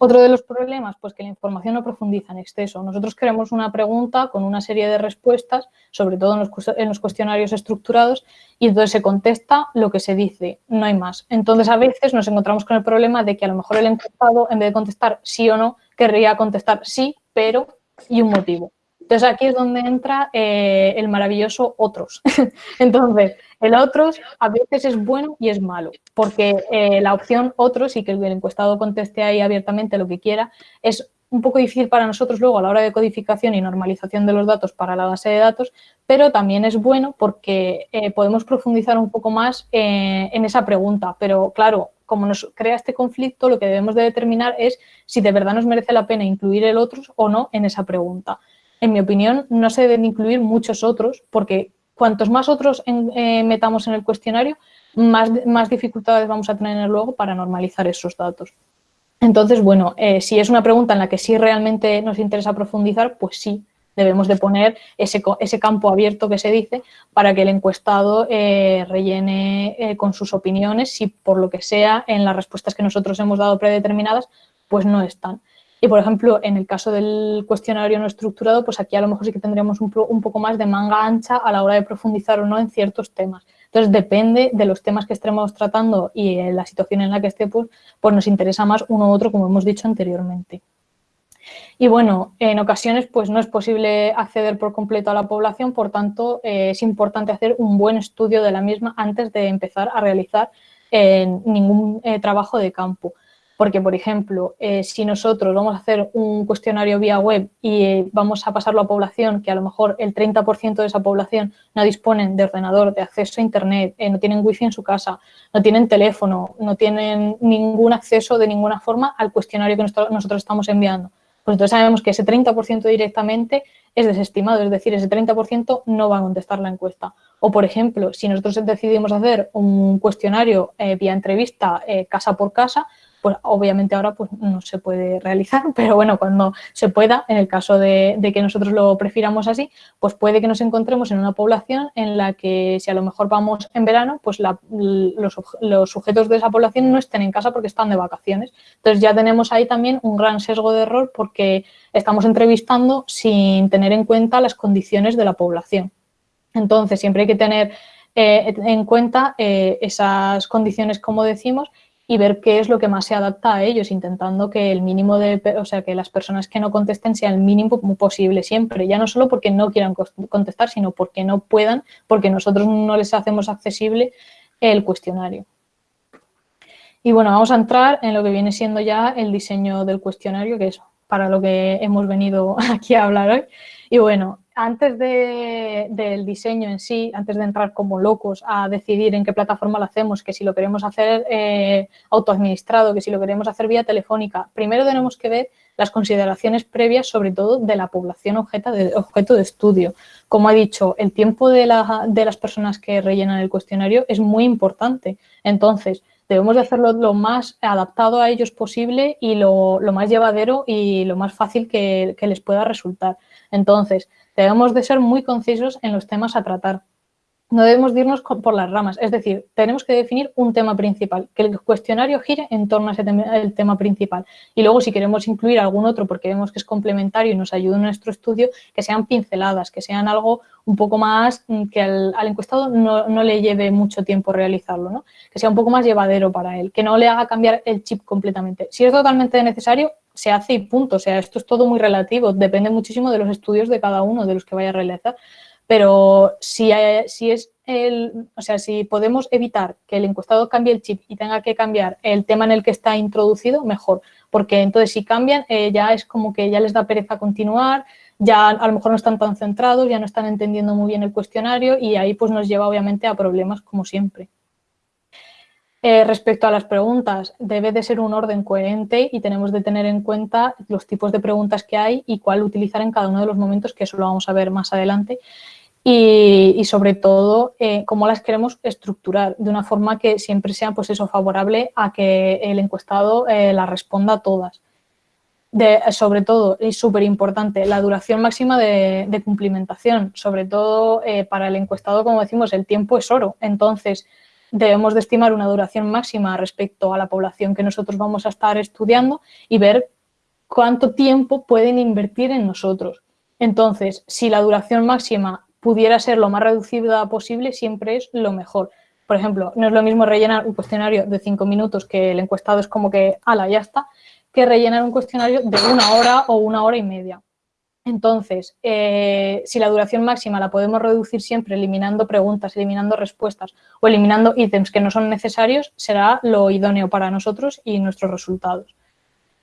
Otro de los problemas, pues que la información no profundiza en exceso. Nosotros queremos una pregunta con una serie de respuestas, sobre todo en los, cuestionarios estructurados, y entonces se contesta lo que se dice, no hay más. Entonces, a veces nos encontramos con el problema de que a lo mejor el encuestado, en vez de contestar sí o no, querría contestar sí, pero y un motivo. Entonces, aquí es donde entra eh, el maravilloso otros. [laughs] Entonces, el otros a veces es bueno y es malo, porque eh, la opción otros y que el encuestado conteste ahí abiertamente lo que quiera es un poco difícil para nosotros luego a la hora de codificación y normalización de los datos para la base de datos, pero también es bueno porque eh, podemos profundizar un poco más en esa pregunta. Pero claro, como nos crea este conflicto, lo que debemos de determinar es si de verdad nos merece la pena incluir el otros o no en esa pregunta. En mi opinión, no se deben incluir muchos otros porque cuantos más otros eh, metamos en el cuestionario, más, dificultades vamos a tener luego para normalizar esos datos. Entonces, bueno, eh, si es una pregunta en la que sí realmente nos interesa profundizar, pues sí, debemos de poner ese, ese campo abierto que se dice para que el encuestado eh, rellene con sus opiniones si por lo que sea en las respuestas que nosotros hemos dado predeterminadas, pues no están. Y, por ejemplo, en el caso del cuestionario no estructurado, pues aquí a lo mejor sí que tendríamos un, poco más de manga ancha a la hora de profundizar o no en ciertos temas. Entonces, depende de los temas que estemos tratando y la situación en la que esté, pues, pues nos interesa más uno u otro, como hemos dicho anteriormente. Y bueno, en ocasiones pues no es posible acceder por completo a la población, por tanto eh, es importante hacer un buen estudio de la misma antes de empezar a realizar eh, ningún eh, trabajo de campo. Porque, por ejemplo, eh, si nosotros vamos a hacer un cuestionario vía web y eh, vamos a pasarlo a población, que a lo mejor el 30% de esa población no disponen de ordenador, de acceso a Internet, eh, no tienen wifi en su casa, no tienen teléfono, no tienen ningún acceso de ninguna forma al cuestionario que nosotros estamos enviando. Pues entonces sabemos que ese 30% directamente es desestimado, es decir, ese 30% no va a contestar la encuesta. O, por ejemplo, si nosotros decidimos hacer un cuestionario vía entrevista casa por casa, pues obviamente ahora pues no se puede realizar, [laughs] pero bueno, cuando se pueda, en el caso de, que nosotros lo prefiramos así, pues puede que nos encontremos en una población en la que si a lo mejor vamos en verano, pues los, sujetos de esa población no estén en casa porque están de vacaciones. Entonces ya tenemos ahí también un gran sesgo de error porque estamos entrevistando sin tener en cuenta las condiciones de la población. Entonces siempre hay que tener eh, en cuenta eh, esas condiciones, como decimos, y ver qué es lo que más se adapta a ellos, intentando que el mínimo de, o sea, que las personas que no contesten sea el mínimo posible siempre, ya no solo porque no quieran contestar, sino porque no puedan, porque nosotros no les hacemos accesible el cuestionario. Y bueno, vamos a entrar en lo que viene siendo ya el diseño del cuestionario, que es para lo que hemos venido [laughs] aquí a hablar hoy. Y bueno, antes del diseño en sí, antes de entrar como locos a decidir en qué plataforma lo hacemos, que si lo queremos hacer eh, autoadministrado, que si lo queremos hacer vía telefónica, primero tenemos que ver las consideraciones previas, sobre todo de la población objeto de, de estudio. Como ha dicho, el tiempo de, las personas que rellenan el cuestionario es muy importante. Entonces, debemos de hacerlo lo más adaptado a ellos posible y lo, más llevadero y lo más fácil que les pueda resultar. Entonces, debemos de ser muy concisos en los temas a tratar. No debemos irnos por las ramas, es decir, tenemos que definir un tema principal, que el cuestionario gire en torno a ese tema, el tema principal. Y luego, si queremos incluir algún otro porque vemos que es complementario y nos ayuda en nuestro estudio, que sean pinceladas, que sean algo un poco más mm, que al, encuestado no, no, le lleve mucho tiempo realizarlo, ¿no? que sea un poco más llevadero para él, que no le haga cambiar el chip completamente. Si es totalmente necesario, se hace y punto. O sea, esto es todo muy relativo, depende muchísimo de los estudios de cada uno, de los que vaya a realizar. Pero si, si es el, o sea, si podemos evitar que el encuestado cambie el chip y tenga que cambiar el tema en el que está introducido, mejor. Porque entonces si cambian, eh, ya es como que ya les da pereza continuar, ya a lo mejor no están tan centrados, ya no están entendiendo muy bien el cuestionario y ahí pues nos lleva obviamente a problemas como siempre. Eh, respecto a las preguntas, debe de ser un orden coherente y tenemos de tener en cuenta los tipos de preguntas que hay y cuál utilizar en cada uno de los momentos, que eso lo vamos a ver más adelante. Y, sobre todo, eh, cómo las queremos estructurar de una forma que siempre sea pues eso, favorable a que el encuestado eh, las responda todas. sobre todo, y súper importante, la duración máxima de, de cumplimentación. Sobre todo para el encuestado, como decimos, el tiempo es oro. Entonces, debemos de estimar una duración máxima respecto a la población que nosotros vamos a estar estudiando y ver cuánto tiempo pueden invertir en nosotros. Entonces, si la duración máxima pudiera ser lo más reducida posible, siempre es lo mejor. Por ejemplo, no es lo mismo rellenar un cuestionario de cinco minutos que el encuestado es como que, ala, ya está, que rellenar un cuestionario de una hora o una hora y media. Entonces, eh, si la duración máxima la podemos reducir siempre eliminando preguntas, eliminando respuestas o eliminando ítems que no son necesarios, será lo idóneo para nosotros y nuestros resultados.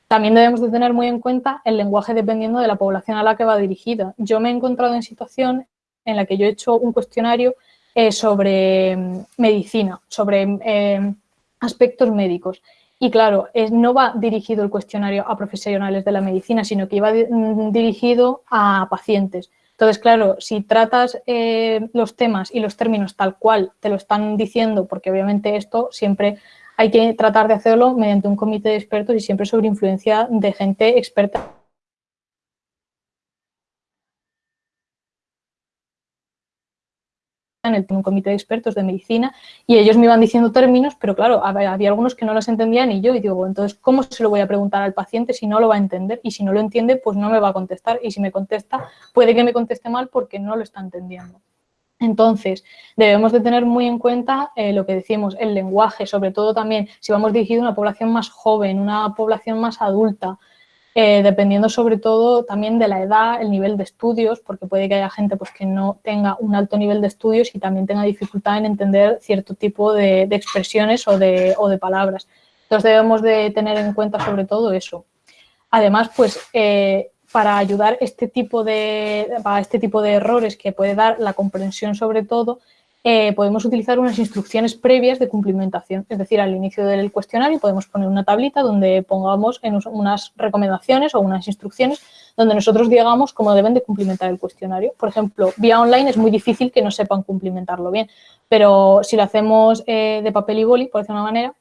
También debemos de tener muy en cuenta el lenguaje dependiendo de la población a la que va dirigida. Yo me he encontrado en situación en la que yo he hecho un cuestionario eh, sobre mm, medicina, sobre eh, aspectos médicos. Y claro, no va dirigido el cuestionario a profesionales de la medicina, sino que iba mm, dirigido a pacientes. Entonces, claro, si tratas eh, los temas y los términos tal cual te lo están diciendo, porque obviamente esto siempre hay que tratar de hacerlo mediante un comité de expertos y siempre sobre influencia de gente experta en el, un comité de expertos de medicina y ellos me iban diciendo términos, pero claro, había, algunos que no los entendían y yo, y digo, entonces, ¿cómo se lo voy a preguntar al paciente si no lo va a entender? Y si no lo entiende, pues no me va a contestar y si me contesta, puede que me conteste mal porque no lo está entendiendo. Entonces, debemos de tener muy en cuenta eh, lo que decimos, el lenguaje, sobre todo también si vamos dirigido a una población más joven, una población más adulta, eh, dependiendo sobre todo también de la edad, el nivel de estudios, porque puede que haya gente pues, que no tenga un alto nivel de estudios y también tenga dificultad en entender cierto tipo de, expresiones o de, palabras. Entonces debemos de tener en cuenta sobre todo eso. Además, pues eh, para ayudar este tipo de, este tipo de errores que puede dar la comprensión sobre todo, eh, podemos utilizar unas instrucciones previas de cumplimentación. Es decir, al inicio del cuestionario podemos poner una tablita donde pongamos en unas recomendaciones o unas instrucciones donde nosotros digamos cómo deben de cumplimentar el cuestionario. Por ejemplo, vía online es muy difícil que no sepan cumplimentarlo bien, pero si lo hacemos eh, de papel y boli, por decirlo de una manera,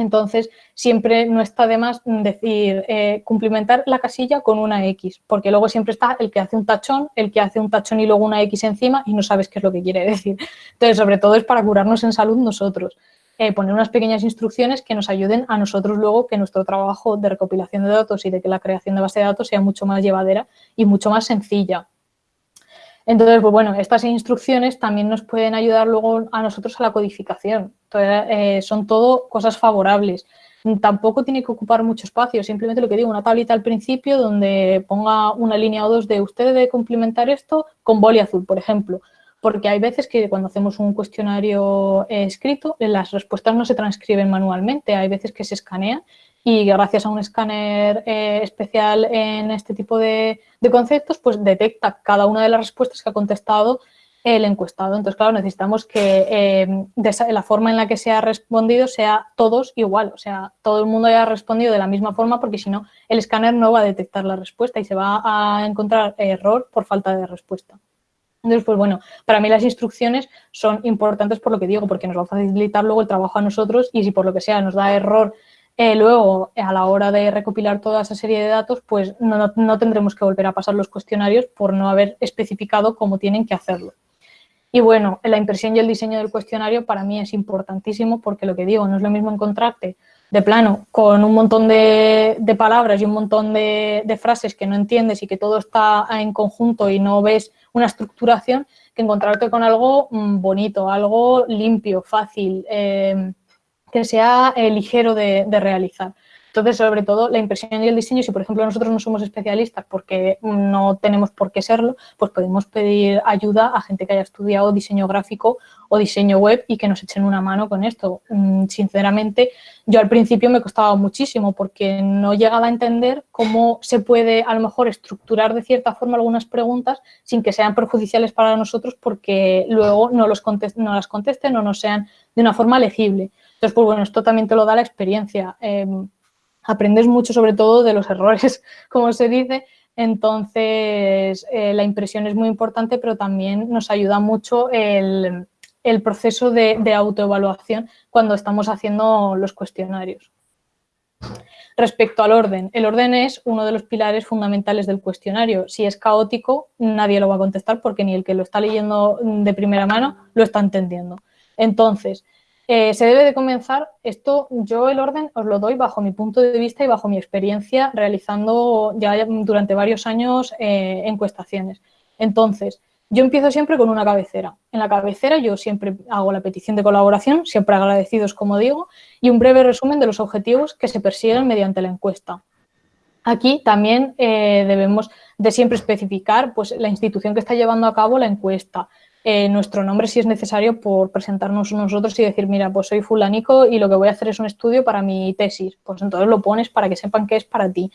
entonces, siempre no está de más decir, eh, cumplimentar la casilla con una X, porque luego siempre está el que hace un tachón, el que hace un tachón y luego una X encima y no sabes qué es lo que quiere decir. Entonces, sobre todo es para curarnos en salud nosotros. Eh, poner unas pequeñas instrucciones que nos ayuden a nosotros luego que nuestro trabajo de recopilación de datos y de que la creación de base de datos sea mucho más llevadera y mucho más sencilla. Entonces, pues bueno, estas instrucciones también nos pueden ayudar luego a nosotros a la codificación. Eh, son todo cosas favorables. Tampoco tiene que ocupar mucho espacio, simplemente lo que digo, una tablita al principio donde ponga una línea o dos de usted debe complementar esto con boli azul, por ejemplo. Porque hay veces que cuando hacemos un cuestionario eh, escrito, las respuestas no se transcriben manualmente, hay veces que se escanean y gracias a un escáner eh, especial en este tipo de, conceptos, pues detecta cada una de las respuestas que ha contestado el encuestado. Entonces, claro, necesitamos que eh, la forma en la que se ha respondido sea todos igual, o sea, todo el mundo haya respondido de la misma forma porque si no, el escáner no va a detectar la respuesta y se va a encontrar error por falta de respuesta. Entonces, pues bueno, para mí las instrucciones son importantes por lo que digo, porque nos va a facilitar luego el trabajo a nosotros y si por lo que sea nos da error eh, luego, a la hora de recopilar toda esa serie de datos, pues no, tendremos que volver a pasar los cuestionarios por no haber especificado cómo tienen que hacerlo. Y bueno, la impresión y el diseño del cuestionario para mí es importantísimo porque lo que digo, no es lo mismo encontrarte de plano con un montón de, palabras y un montón de, frases que no entiendes y que todo está en conjunto y no ves una estructuración que encontrarte con algo mm, bonito, algo limpio, fácil, eh, que sea eh, ligero de, realizar. Entonces, sobre todo, la impresión y el diseño, si por ejemplo nosotros no somos especialistas porque no tenemos por qué serlo, pues podemos pedir ayuda a gente que haya estudiado diseño gráfico o diseño web y que nos echen una mano con esto. Mm, sinceramente, yo al principio me costaba muchísimo porque no llegaba a entender cómo se puede a lo mejor estructurar de cierta forma algunas preguntas sin que sean perjudiciales para nosotros porque luego no, los no las contesten o no sean de una forma legible. Entonces, pues bueno, esto también te lo da la experiencia. Em, aprendes mucho sobre todo de los errores, [laughs] como se dice, entonces eh, la impresión es muy importante, pero también nos ayuda mucho el, proceso de, de, autoevaluación cuando estamos haciendo los cuestionarios. Respecto al orden, el orden es uno de los pilares fundamentales del cuestionario. Si es caótico, nadie lo va a contestar porque ni el que lo está leyendo de primera mano lo está entendiendo. Entonces, Eh, se debe de comenzar, esto yo el orden os lo doy bajo mi punto de vista y bajo mi experiencia realizando ya durante varios años eh, encuestaciones. Entonces, yo empiezo siempre con una cabecera. En la cabecera yo siempre hago la petición de colaboración, siempre agradecidos como digo, y un breve resumen de los objetivos que se persiguen mediante la encuesta. Aquí también eh, debemos de siempre especificar pues, la institución que está llevando a cabo la encuesta, eh, nuestro nombre si es necesario por presentarnos nosotros y decir, mira, pues soy fulanico y lo que voy a hacer es un estudio para mi tesis. Pues entonces lo pones para que sepan que es para ti.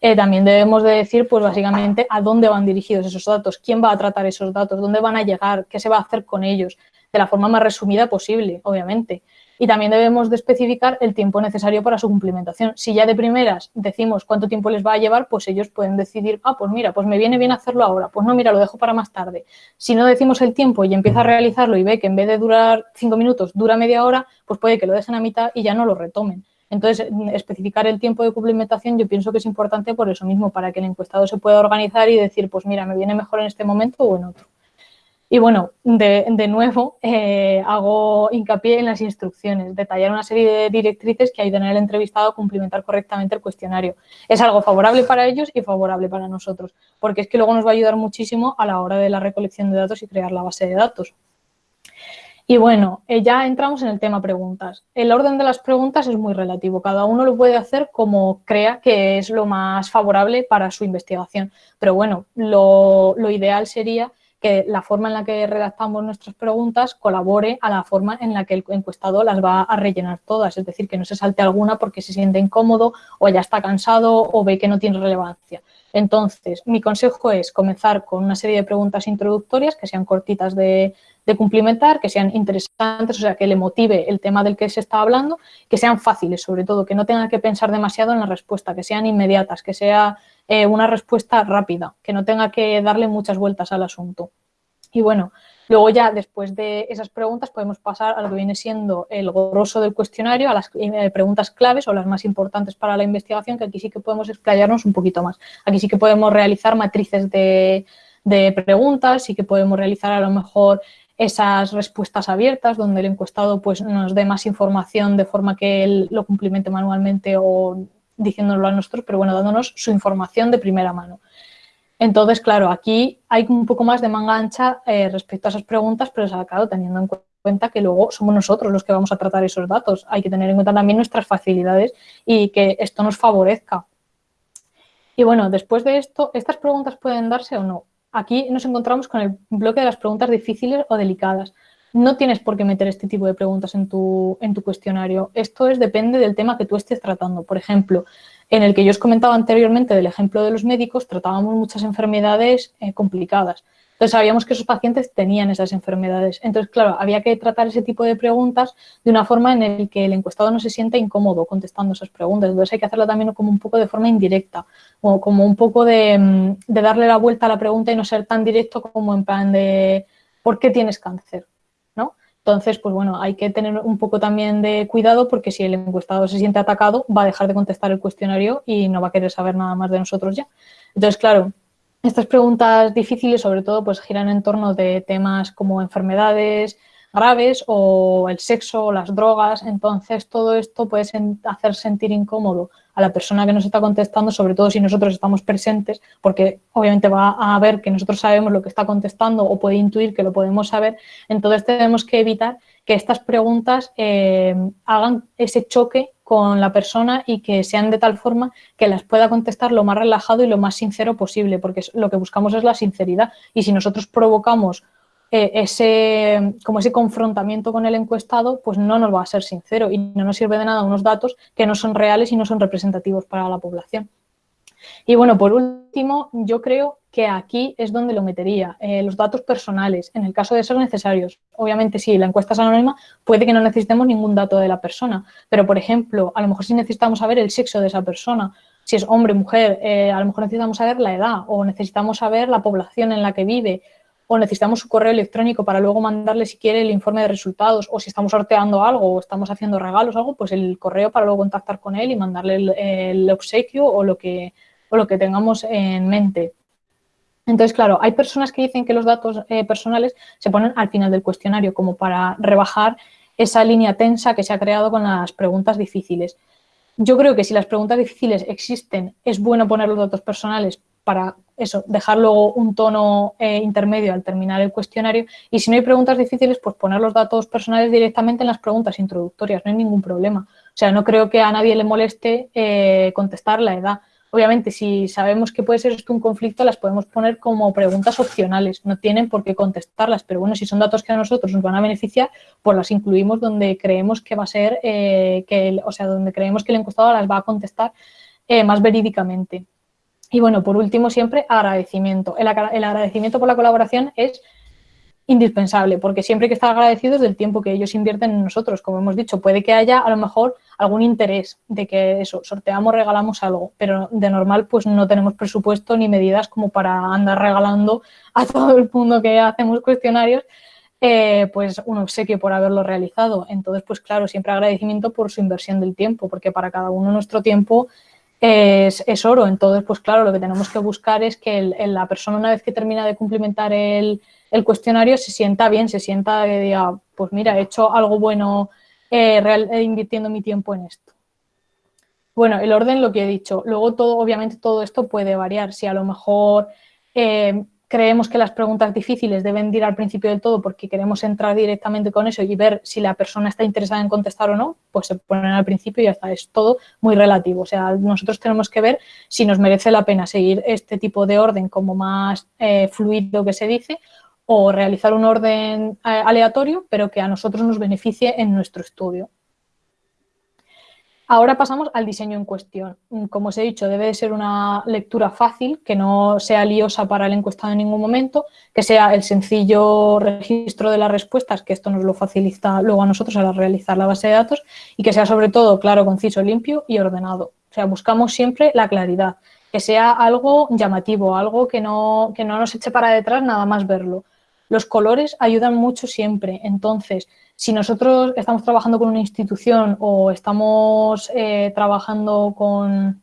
Eh, también debemos de decir, pues básicamente, a dónde van dirigidos esos datos, quién va a tratar esos datos, dónde van a llegar, qué se va a hacer con ellos, de la forma más resumida posible, obviamente. Y también debemos de especificar el tiempo necesario para su cumplimentación. Si ya de primeras decimos cuánto tiempo les va a llevar, pues ellos pueden decidir, ah, pues mira, pues me viene bien hacerlo ahora, pues no, mira, lo dejo para más tarde. Si no decimos el tiempo y empieza a realizarlo y ve que en vez de durar cinco minutos, dura media hora, pues puede que lo dejen a mitad y ya no lo retomen. Entonces, especificar el tiempo de cumplimentación yo pienso que es importante por eso mismo, para que el encuestado se pueda organizar y decir, pues mira, me viene mejor en este momento o en otro. Y bueno, de, nuevo eh, hago hincapié en las instrucciones, detallar una serie de directrices que ayudan al entrevistado a cumplimentar correctamente el cuestionario. Es algo favorable para ellos y favorable para nosotros, porque es que luego nos va a ayudar muchísimo a la hora de la recolección de datos y crear la base de datos. Y bueno, eh, ya entramos en el tema preguntas. El orden de las preguntas es muy relativo. Cada uno lo puede hacer como crea que es lo más favorable para su investigación. Pero bueno, lo, ideal sería que la forma en la que redactamos nuestras preguntas colabore a la forma en la que el encuestado las va a rellenar todas, es decir, que no se salte alguna porque se siente incómodo o ya está cansado o ve que no tiene relevancia. Entonces, mi consejo es comenzar con una serie de preguntas introductorias que sean cortitas de, cumplimentar, que sean interesantes, o sea, que le motive el tema del que se está hablando, que sean fáciles, sobre todo, que no tenga que pensar demasiado en la respuesta, que sean inmediatas, que sea eh, una respuesta rápida, que no tenga que darle muchas vueltas al asunto. Y bueno, luego ya después de esas preguntas podemos pasar a lo que viene siendo el grosso del cuestionario, a las eh, preguntas claves o las más importantes para la investigación, que aquí sí que podemos explayarnos un poquito más. Aquí sí que podemos realizar matrices de, preguntas, sí que podemos realizar a lo mejor esas respuestas abiertas donde el encuestado pues, nos dé más información de forma que él lo cumplimente manualmente o diciéndolo a nosotros, pero bueno, dándonos su información de primera mano. Entonces, claro, aquí hay un poco más de manga ancha eh, respecto a esas preguntas, pero claro, teniendo en cuenta que luego somos nosotros los que vamos a tratar esos datos. Hay que tener en cuenta también nuestras facilidades y que esto nos favorezca. Y bueno, después de esto, ¿estas preguntas pueden darse o no? Aquí nos encontramos con el bloque de las preguntas difíciles o delicadas. No tienes por qué meter este tipo de preguntas en tu, en tu cuestionario. Esto es, depende del tema que tú estés tratando. Por ejemplo, en el que yo os comentaba anteriormente del ejemplo de los médicos, tratábamos muchas enfermedades eh, complicadas. Entonces sabíamos que esos pacientes tenían esas enfermedades. Entonces, claro, había que tratar ese tipo de preguntas de una forma en la que el encuestado no se sienta incómodo contestando esas preguntas. Entonces hay que hacerlo también como un poco de forma indirecta, o como un poco de, mm, de darle la vuelta a la pregunta y no ser tan directo como en plan de ¿por qué tienes cáncer? Entonces, pues bueno, hay que tener un poco también de cuidado porque si el encuestado se siente atacado, va a dejar de contestar el cuestionario y no va a querer saber nada más de nosotros ya. Entonces, claro, estas preguntas difíciles sobre todo pues giran en torno de temas como enfermedades graves o el sexo o las drogas, entonces todo esto puede hacer sentir incómodo a la persona que nos está contestando, sobre todo si nosotros estamos presentes, porque obviamente va a ver que nosotros sabemos lo que está contestando o puede intuir que lo podemos saber, entonces tenemos que evitar que estas preguntas eh, hagan ese choque con la persona y que sean de tal forma que las pueda contestar lo más relajado y lo más sincero posible, porque lo que buscamos es la sinceridad. Y si nosotros provocamos eh, ese, como ese confrontamiento con el encuestado, pues no nos va a ser sincero y no nos sirve de nada unos datos que no son reales y no son representativos para la población. Y bueno, por último, yo creo que aquí es donde lo metería, eh, los datos personales, en el caso de ser necesarios. Obviamente, si la encuesta es anónima, puede que no necesitemos ningún dato de la persona, pero, por ejemplo, a lo mejor si necesitamos saber el sexo de esa persona, si es hombre, mujer, eh, a lo mejor necesitamos saber la edad o necesitamos saber la población en la que vive o necesitamos su correo electrónico para luego mandarle si quiere el informe de resultados o si estamos sorteando algo o estamos haciendo regalos o algo, pues el correo para luego contactar con él y mandarle el, obsequio o lo, que, o lo que tengamos en mente. Entonces, claro, hay personas que dicen que los datos eh, personales se ponen al final del cuestionario como para rebajar esa línea tensa que se ha creado con las preguntas difíciles. Yo creo que si las preguntas difíciles existen, es bueno poner los datos personales para eso, dejar luego un tono eh, intermedio al terminar el cuestionario. Y si no hay preguntas difíciles, pues poner los datos personales directamente en las preguntas introductorias, no hay ningún problema. O sea, no creo que a nadie le moleste eh, contestar la edad. Obviamente, si sabemos que puede ser esto un conflicto, las podemos poner como preguntas opcionales, no tienen por qué contestarlas, pero bueno, si son datos que a nosotros nos van a beneficiar, pues las incluimos donde creemos que va a ser, eh, que o sea, donde creemos que el encuestador las va a contestar más verídicamente. Y bueno, por último, siempre agradecimiento. El, agradecimiento por la colaboración es indispensable, porque siempre hay que estar agradecidos del tiempo que ellos invierten en nosotros. Como hemos dicho, puede que haya a lo mejor algún interés de que eso, sorteamos, regalamos algo, pero de normal pues no tenemos presupuesto ni medidas como para andar regalando a [laughs] todo el mundo que hacemos cuestionarios eh, pues un obsequio por haberlo realizado. Entonces, pues claro, siempre agradecimiento por su inversión del tiempo, porque para cada uno nuestro tiempo es, oro. Entonces, pues claro, lo que tenemos que buscar es que la persona una vez que termina de cumplimentar el, cuestionario se sienta bien, se sienta y diga, pues mira, he hecho algo bueno eh, eh, invirtiendo mi tiempo en esto. Bueno, el orden lo que he dicho. Luego todo, obviamente todo esto puede variar. Si a lo mejor eh, creemos que las preguntas difíciles deben ir al principio del todo porque queremos entrar directamente con eso y ver si la persona está interesada en contestar o no, pues se ponen al principio y ya está, es todo muy relativo. O sea, nosotros tenemos que ver si nos merece la pena seguir este tipo de orden como más eh, fluido que se dice o realizar un orden eh, aleatorio, pero que a nosotros nos beneficie en nuestro estudio. Ahora pasamos al diseño en cuestión. Como os he dicho, debe de ser una lectura fácil, que no sea liosa para el encuestado en ningún momento, que sea el sencillo registro de las respuestas, que esto nos lo facilita luego a nosotros al realizar la base de datos, y que sea sobre todo claro, conciso, limpio y ordenado. O sea, buscamos siempre la claridad, que sea algo llamativo, algo que no, que no nos eche para detrás nada más verlo. Los colores ayudan mucho siempre, entonces si nosotros estamos trabajando con una institución o estamos eh, trabajando con,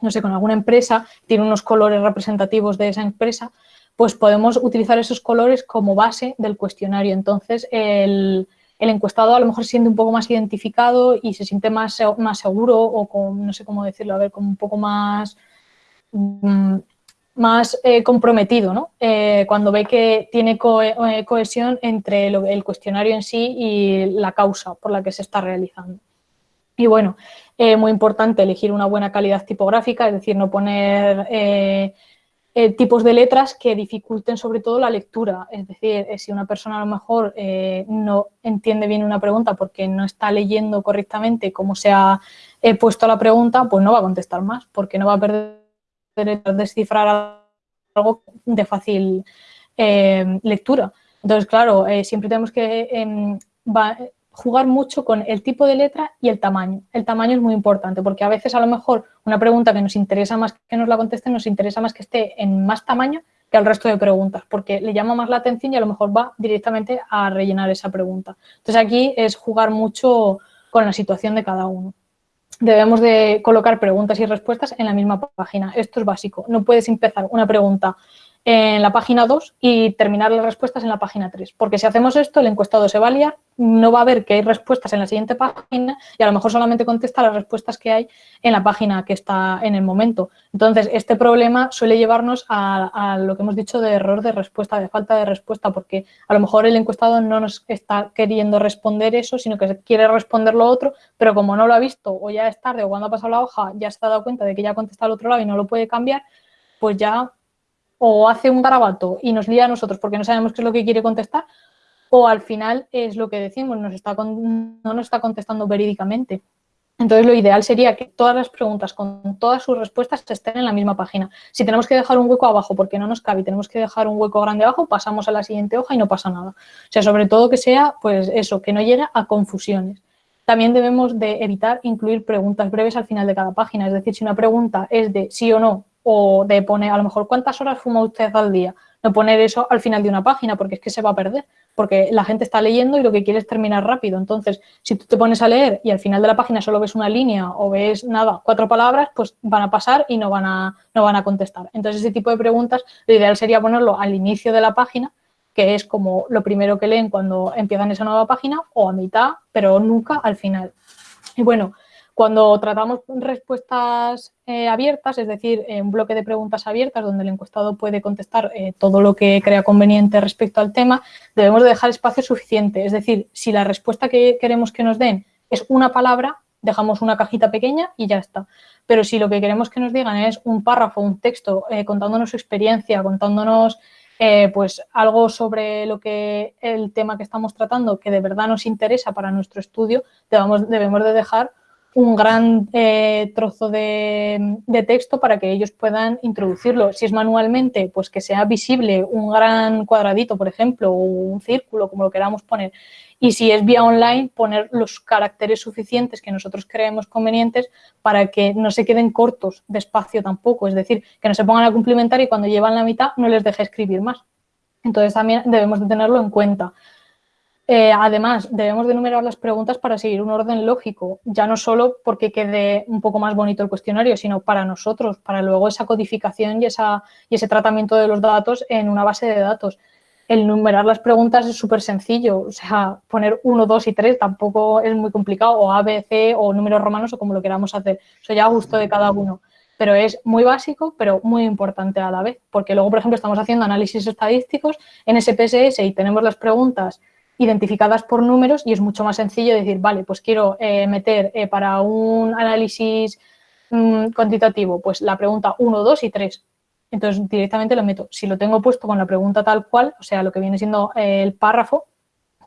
no sé, con alguna empresa, tiene unos colores representativos de esa empresa, pues podemos utilizar esos colores como base del cuestionario. Entonces, el, encuestado a lo mejor se siente un poco más identificado y se siente más, más seguro o con, no sé cómo decirlo, a ver, como un poco más mm, más eh, comprometido, ¿no? Eh, cuando ve que tiene eh, cohesión entre el cuestionario en sí y la causa por la que se está realizando. Y bueno, muy importante elegir una buena calidad tipográfica, es decir, no poner tipos de letras que dificulten sobre todo la lectura. Es decir, si una persona a lo mejor no entiende bien una pregunta porque no está leyendo correctamente cómo se ha puesto la pregunta, pues no va a contestar más, porque no va a perder descifrar algo de fácil eh, lectura. Entonces, claro, eh, siempre tenemos que em, jugar mucho con el tipo de letra y el tamaño. El tamaño es muy importante porque a veces a lo mejor una pregunta que nos interesa más que nos la contesten, nos interesa más que esté en más tamaño que el resto de preguntas, porque le llama más la atención y a lo mejor va directamente a rellenar esa pregunta. Entonces aquí es jugar mucho con la situación de cada uno debemos de colocar preguntas y respuestas en la misma página. Esto es básico. No puedes empezar una pregunta en la página 2 y terminar las respuestas en la página 3. Porque si hacemos esto, el encuestado se va a liar, no va a ver que hay respuestas en la siguiente página y a lo mejor solamente contesta las respuestas que hay en la página que está en el momento. Entonces, este problema suele llevarnos a, lo que hemos dicho de error de respuesta, de falta de respuesta, porque a lo mejor el encuestado no nos está queriendo responder eso, sino que quiere responder lo otro, pero como no lo ha visto o ya es tarde o cuando ha pasado la hoja ya se ha dado cuenta de que ya ha contestado al otro lado y no lo puede cambiar, pues ya o hace un garabato y nos lía a nosotros porque no sabemos qué es lo que quiere contestar, o al final es lo que decimos, nos está no nos está contestando verídicamente. Entonces, lo ideal sería que todas las preguntas con todas sus respuestas estén en la misma página. Si tenemos que dejar un hueco abajo porque no nos cabe y tenemos que dejar un hueco grande abajo, pasamos a la siguiente hoja y no pasa nada. O sea, sobre todo que sea, pues eso, que no llegue a confusiones. También debemos de evitar incluir preguntas breves al final de cada página. Es decir, si una pregunta es de sí o no o de poner, a lo mejor, ¿cuántas horas fuma usted al día? No poner eso al final de una página porque es que se va a perder, porque la gente está leyendo y lo que quiere es terminar rápido. Entonces, si tú te pones a leer y al final de la página solo ves una línea o ves nada, cuatro palabras, pues van a pasar y no van a, no van a contestar. Entonces, ese tipo de preguntas, lo ideal sería ponerlo al inicio de la página que es como lo primero que leen cuando empiezan esa nueva página, o a mitad, pero nunca al final. Y bueno, cuando tratamos respuestas eh, abiertas, es decir, un bloque de preguntas abiertas donde el encuestado puede contestar eh, todo lo que crea conveniente respecto al tema, debemos dejar espacio suficiente. Es decir, si la respuesta que queremos que nos den es una palabra, dejamos una cajita pequeña y ya está. Pero si lo que queremos que nos digan es un párrafo, un texto, eh, contándonos su experiencia, contándonos pues algo sobre lo que el tema que estamos tratando que de verdad nos interesa para nuestro estudio, debemos, debemos de dejar un gran eh, trozo de, texto para que ellos puedan introducirlo. Si es manualmente, pues que sea visible un gran cuadradito, por ejemplo, o un círculo, como lo queramos poner. Y si es vía online, poner los caracteres suficientes que nosotros creemos convenientes para que no se queden cortos de espacio tampoco. Es decir, que no se pongan a cumplimentar y cuando llevan la mitad no les deje escribir más. Entonces también debemos de tenerlo en cuenta. Eh, además, debemos de enumerar las preguntas para seguir un orden lógico, ya no solo porque quede un poco más bonito el cuestionario, sino para nosotros, para luego esa codificación y, esa, y ese tratamiento de los datos en una base de datos. El numerar las preguntas es súper sencillo, o sea, poner 1, 2 y 3 tampoco es muy complicado, o A, B, C, o números romanos, o como lo queramos hacer. Eso ya a gusto de cada uno. Pero es muy básico, pero muy importante a la vez, porque luego, por ejemplo, estamos haciendo análisis estadísticos en SPSS y tenemos las preguntas identificadas por números y es mucho más sencillo decir, vale, pues quiero eh, meter eh, para un análisis mm, cuantitativo, pues la pregunta 1, 2 y 3. Entonces directamente lo meto. Si lo tengo puesto con la pregunta tal cual, o sea, lo que viene siendo eh, el párrafo,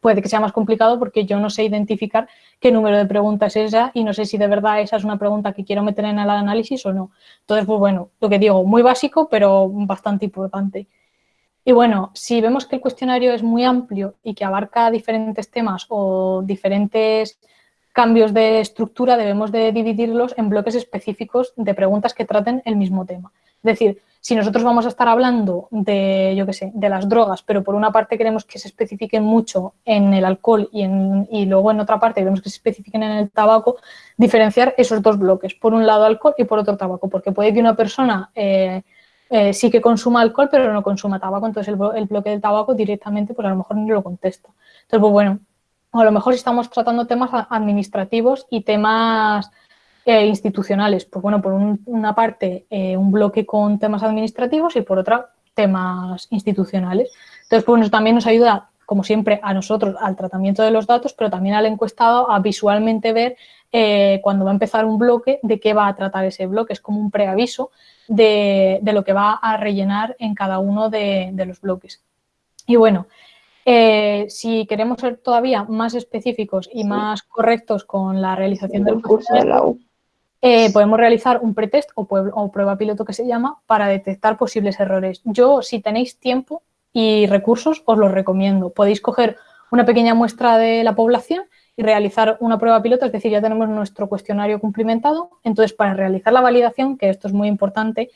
puede que sea más complicado porque yo no sé identificar qué número de preguntas es esa y no sé si de verdad esa es una pregunta que quiero meter en el análisis o no. Entonces, pues bueno, lo que digo, muy básico, pero bastante importante. Y bueno, si vemos que el cuestionario es muy amplio y que abarca diferentes temas o diferentes cambios de estructura, debemos de dividirlos en bloques específicos de preguntas que traten el mismo tema. Es decir, si nosotros vamos a estar hablando de, yo qué sé, de las drogas, pero por una parte queremos que se especifiquen mucho en el alcohol y, en, y luego en otra parte queremos que se especifiquen en el tabaco, diferenciar esos dos bloques, por un lado alcohol y por otro tabaco, porque puede que una persona... Eh, eh, sí que consuma alcohol, pero no consuma tabaco, entonces el, bloque del tabaco directamente, pues a lo mejor no lo contesta. Entonces, pues bueno, a lo mejor estamos tratando temas administrativos y temas eh, institucionales, pues bueno, por una parte eh, un bloque con temas administrativos y por otra temas institucionales. Entonces, pues bueno, también nos ayuda, como siempre, a nosotros al tratamiento de los datos, pero también al encuestado a visualmente ver cuando va a empezar un bloque de qué va a tratar ese bloque. Es como un preaviso de, lo que va a rellenar en cada uno de, los bloques. Y bueno, eh, si queremos ser todavía más específicos y más correctos con la realización del curso de la U, eh, podemos realizar un pretest o, o, prueba piloto que se llama para detectar posibles errores. Yo, si tenéis tiempo y recursos, os los recomiendo. Podéis coger una pequeña muestra de la población y realizar una prueba piloto, es decir, ya tenemos nuestro cuestionario cumplimentado. Entonces, para realizar la validación, que esto es muy importante,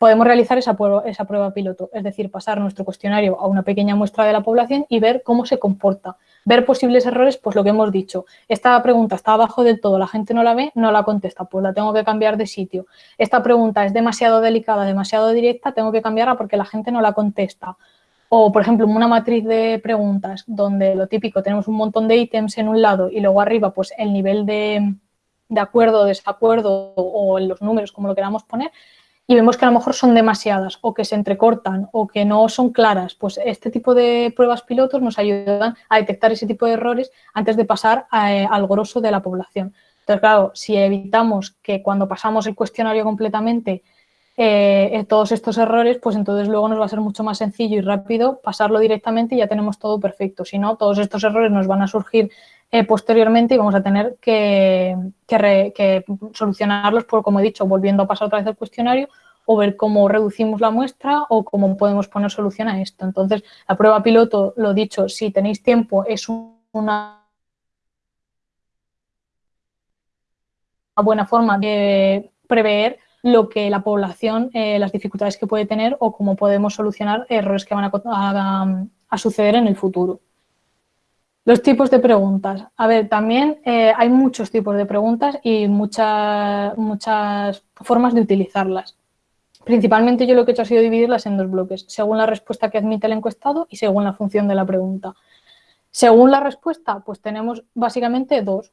podemos realizar esa prueba, esa prueba piloto, es decir, pasar nuestro cuestionario a una pequeña muestra de la población y ver cómo se comporta. Ver posibles errores, pues lo que hemos dicho. Esta pregunta está abajo del todo, la gente no la ve, no la contesta, pues la tengo que cambiar de sitio. Esta pregunta es demasiado delicada, demasiado directa, tengo que cambiarla porque la gente no la contesta. O, por ejemplo, una matriz de preguntas donde lo típico, tenemos un montón de ítems en un lado y luego arriba pues el nivel de, de acuerdo, desacuerdo o los números, como lo queramos poner, y vemos que a lo mejor son demasiadas o que se entrecortan o que no son claras, pues este tipo de pruebas pilotos nos ayudan a detectar ese tipo de errores antes de pasar eh, al grosso de la población. Entonces, claro, si evitamos que cuando pasamos el cuestionario completamente eh, todos estos errores, pues entonces luego nos va a ser mucho más sencillo y rápido pasarlo directamente y ya tenemos todo perfecto. Si no, todos estos errores nos van a surgir eh, posteriormente y vamos a tener que, solucionarlos, por, como he dicho, volviendo a pasar otra vez el cuestionario o ver cómo reducimos la muestra o cómo podemos poner solución a esto. Entonces, la prueba piloto, lo dicho, si tenéis tiempo, es una buena forma de prever lo que la población, eh, las dificultades que puede tener o cómo podemos solucionar errores que van a, suceder en el futuro. Los tipos de preguntas. A ver, también eh, hay muchos tipos de preguntas y muchas, muchas formas de utilizarlas. Principalmente yo lo que he hecho ha sido dividirlas en dos bloques, según la respuesta que admite el encuestado y según la función de la pregunta. Según la respuesta, pues tenemos básicamente dos,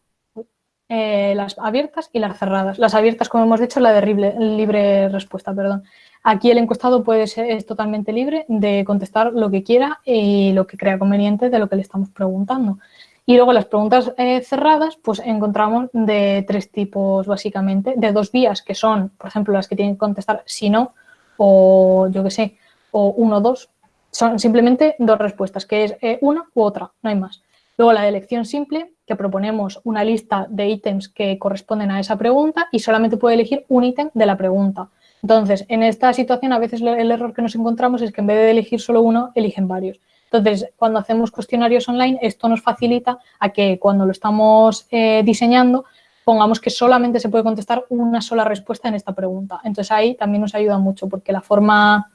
eh, las abiertas y las cerradas. Las abiertas, como hemos dicho, la de libre, respuesta, perdón. Aquí el encuestado puede ser, es totalmente libre de contestar lo que quiera y lo que crea conveniente de lo que le estamos preguntando. Y luego las preguntas eh, cerradas, pues encontramos de tres tipos básicamente, de dos vías que son, por ejemplo, las que tienen que contestar si no, o yo qué sé, o uno dos. Son simplemente dos respuestas, que es eh, una u otra, no hay más. Luego la elección simple, que proponemos una lista de ítems que corresponden a esa pregunta y solamente puede elegir un ítem de la pregunta. Entonces, en esta situación a veces el error que nos encontramos es que en vez de elegir solo uno, eligen varios. Entonces, cuando hacemos cuestionarios online, esto nos facilita a que cuando lo estamos eh, diseñando, pongamos que solamente se puede contestar una sola respuesta en esta pregunta. Entonces, ahí también nos ayuda mucho porque la forma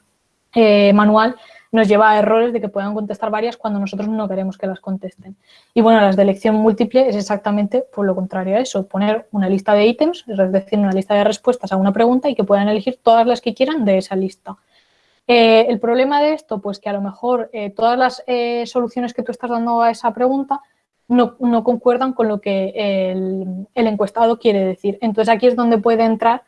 eh, manual nos lleva a errores de que puedan contestar varias cuando nosotros no queremos que las contesten. Y bueno, las de elección múltiple es exactamente por lo contrario a eso, poner una lista de ítems, es decir, una lista de respuestas a una pregunta y que puedan elegir todas las que quieran de esa lista. Eh, el problema de esto, pues que a lo mejor eh, todas las eh, soluciones que tú estás dando a esa pregunta no, concuerdan con lo que el, encuestado quiere decir. Entonces aquí es donde puede entrar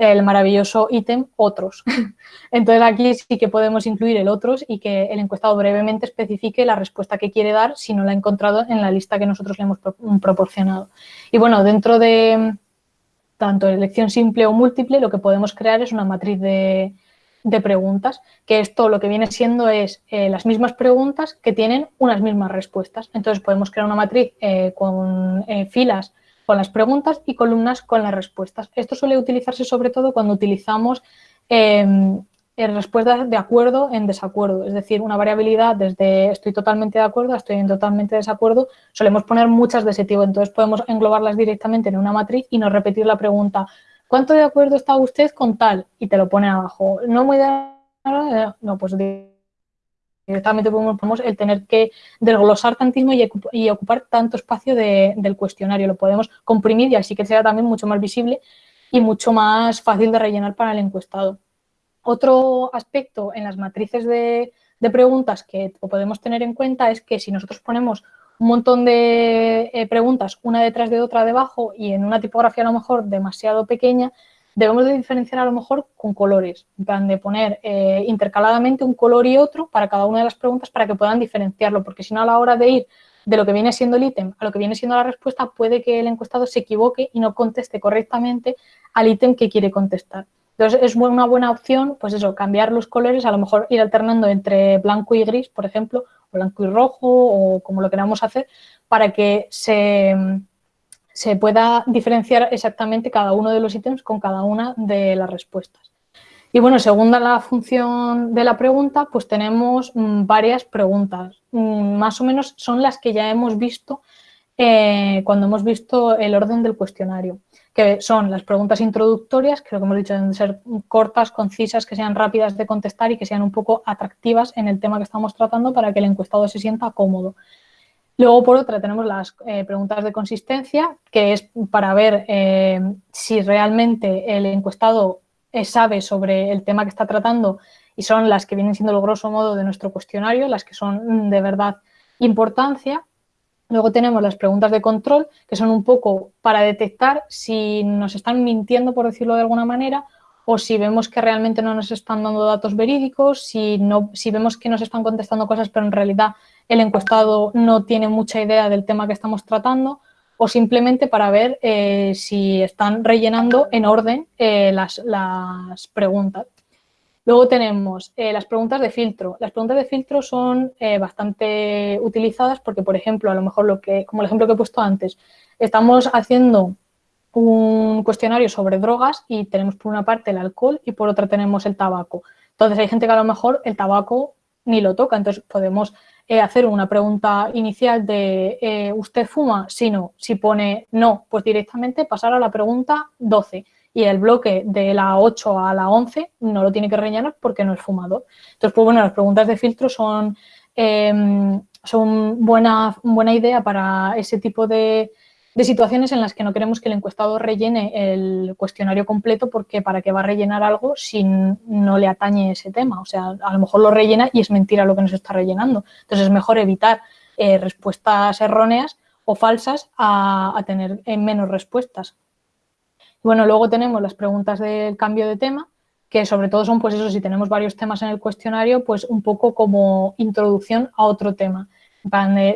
el maravilloso ítem otros. [laughs] Entonces aquí sí que podemos incluir el otros y que el encuestado brevemente especifique la respuesta que quiere dar si no la ha encontrado en la lista que nosotros le hemos proporcionado. Y bueno, dentro de tanto elección simple o múltiple, lo que podemos crear es una matriz de, de preguntas, que esto lo que viene siendo es eh, las mismas preguntas que tienen unas mismas respuestas. Entonces podemos crear una matriz eh, con eh, filas con las preguntas y columnas con las respuestas. Esto suele utilizarse sobre todo cuando utilizamos em, respuestas de acuerdo en desacuerdo, es decir, una variabilidad desde estoy totalmente de acuerdo a estoy en totalmente desacuerdo, solemos poner muchas de ese tipo, entonces podemos englobarlas directamente en una matriz y no repetir la pregunta ¿Cuánto de acuerdo está usted con tal? Y te lo pone abajo. No muy de no, pues directamente podemos el tener que desglosar tantísimo y, ocupar tanto espacio del cuestionario. Lo podemos comprimir y así que sea también mucho más visible y mucho más fácil de rellenar para el encuestado. Otro aspecto en las matrices de, preguntas que podemos tener en cuenta es que si nosotros ponemos un montón de eh, preguntas una detrás de otra debajo y en una tipografía a lo mejor demasiado pequeña, debemos de diferenciar a lo mejor con colores, en plan de poner eh, intercaladamente un color y otro para cada una de las preguntas para que puedan diferenciarlo, porque si no a la hora de ir de lo que viene siendo el ítem a lo que viene siendo la respuesta, puede que el encuestado se equivoque y no conteste correctamente al ítem que quiere contestar. Entonces, es una buena opción, pues eso, cambiar los colores, a lo mejor ir alternando entre blanco y gris, por ejemplo, blanco y rojo o como lo queramos hacer, para que se, se pueda diferenciar exactamente cada uno de los ítems con cada una de las respuestas. Y bueno, según la función de la pregunta, pues tenemos mm, varias preguntas. Mm, más o menos son las que ya hemos visto eh, cuando hemos visto el orden del cuestionario que son las preguntas introductorias, que lo que hemos dicho deben ser cortas, concisas, que sean rápidas de contestar y que sean un poco atractivas en el tema que estamos tratando para que el encuestado se sienta cómodo. Luego, por otra, tenemos las eh, preguntas de consistencia, que es para ver eh, si realmente el encuestado eh, sabe sobre el tema que está tratando y son las que vienen siendo el grosso modo de nuestro cuestionario, las que son mm, de verdad importancia. Luego tenemos las preguntas de control, que son un poco para detectar si nos están mintiendo, por decirlo de alguna manera, o si vemos que realmente no nos están dando datos verídicos, si, no, si vemos que nos están contestando cosas, pero en realidad el encuestado no tiene mucha idea del tema que estamos tratando, o simplemente para ver eh, si están rellenando en orden eh, las, preguntas. Luego tenemos eh, las preguntas de filtro. Las preguntas de filtro son bastante utilizadas porque, por ejemplo, a lo mejor lo que, como el ejemplo que he puesto antes, estamos haciendo un cuestionario sobre drogas y tenemos por una parte el alcohol y por otra tenemos el tabaco. Entonces hay gente que a lo mejor el tabaco ni lo toca, entonces podemos eh, hacer una pregunta inicial de ¿usted fuma? Si no, si pone no, pues directamente pasar a la pregunta 12 y el bloque de la 8 a la 11 no lo tiene que rellenar porque no es fumador. Entonces, pues bueno, las preguntas de filtro son, eh, son buena, buena idea para ese tipo de, de situaciones en las que no queremos que el encuestado rellene el cuestionario completo porque para qué va a rellenar algo si no le atañe ese tema. O sea, a lo mejor lo rellena y es mentira lo que nos está rellenando. Entonces es mejor evitar eh, respuestas erróneas o falsas a, tener eh, menos respuestas. Bueno, luego tenemos las preguntas del cambio de tema, que sobre todo son, pues eso, si tenemos varios temas en el cuestionario, pues un poco como introducción a otro tema.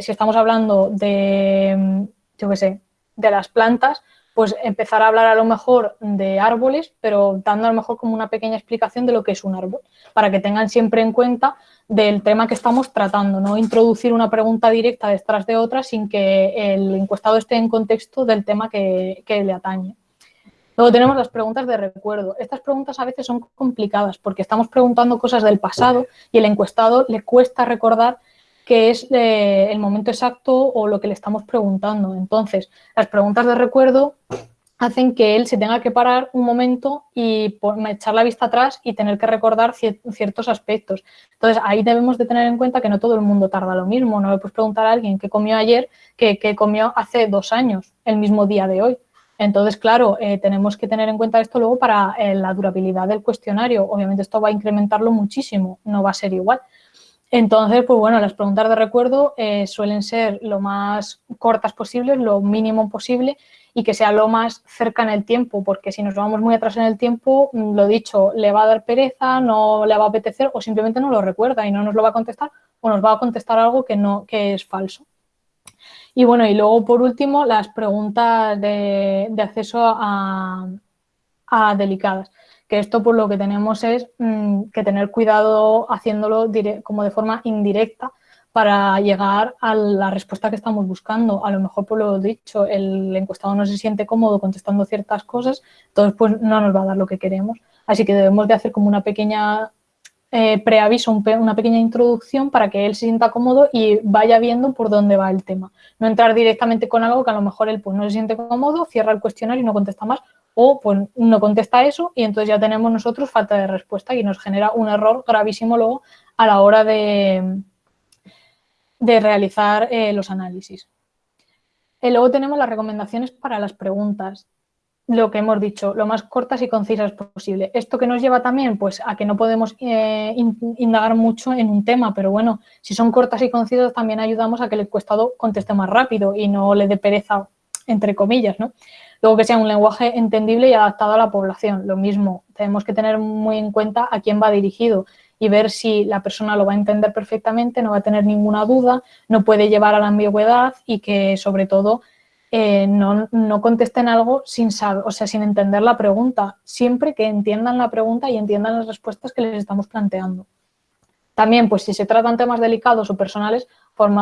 si estamos hablando de, yo qué sé, de las plantas, pues empezar a hablar a lo mejor de árboles, pero dando a lo mejor como una pequeña explicación de lo que es un árbol, para que tengan siempre en cuenta del tema que estamos tratando, no introducir una pregunta directa detrás de otra sin que el encuestado esté en contexto del tema que, que le atañe. Luego tenemos las preguntas de recuerdo. Estas preguntas a veces son complicadas porque estamos preguntando cosas del pasado y el encuestado le cuesta recordar qué es eh, el momento exacto o lo que le estamos preguntando. Entonces, las preguntas de recuerdo hacen que él se tenga que parar un momento y echar la vista atrás y tener que recordar ciertos aspectos. Entonces, ahí debemos de tener en cuenta que no todo el mundo tarda lo mismo. No le puedes preguntar a alguien qué comió ayer que, qué comió hace dos años, el mismo día de hoy. Entonces, claro, eh, tenemos que tener en cuenta esto luego para eh, la durabilidad del cuestionario. Obviamente esto va a incrementarlo muchísimo, no va a ser igual. Entonces, pues bueno, las preguntas de recuerdo eh, suelen ser lo más cortas posibles, lo mínimo posible y que sea lo más cerca en el tiempo, porque si nos vamos muy atrás en el tiempo, mm, lo dicho, le va a dar pereza, no le va a apetecer o simplemente no lo recuerda y no nos lo va a contestar o nos va a contestar algo que, no, que es falso. Y bueno, y luego por último, las preguntas de, acceso a delicadas que esto por lo que tenemos es mm, que tener cuidado haciéndolo como de forma indirecta para llegar a la respuesta que estamos buscando. A lo mejor, por lo dicho, el encuestado no se siente cómodo contestando ciertas cosas, entonces pues no nos va a dar lo que queremos. Así que debemos de hacer como una pequeña eh, preaviso, una pequeña introducción para que él se sienta cómodo y vaya viendo por dónde va el tema. No entrar directamente con algo que a lo mejor él pues, no se siente cómodo, cierra el cuestionario y no contesta más, o pues no contesta eso y entonces ya tenemos nosotros falta de respuesta y nos genera un error gravísimo luego a la hora de, de realizar eh, los análisis. Y luego tenemos las recomendaciones para las preguntas, lo que hemos dicho, lo más cortas y concisas posible. Esto que nos lleva también pues, a que no podemos eh, indagar mucho en un tema, pero bueno, si son cortas y concisas también ayudamos a que el encuestado conteste más rápido y no le dé pereza, entre comillas, ¿no? Luego que sea un lenguaje entendible y adaptado a la población. Lo mismo, tenemos que tener muy en cuenta a quién va dirigido y ver si la persona lo va a entender perfectamente, no va a tener ninguna duda, no puede llevar a la ambigüedad y que sobre todo eh, no, no, contesten algo sin saber, o sea, sin entender la pregunta, siempre que entiendan la pregunta y entiendan las respuestas que les estamos planteando. También, pues si se tratan temas delicados o personales,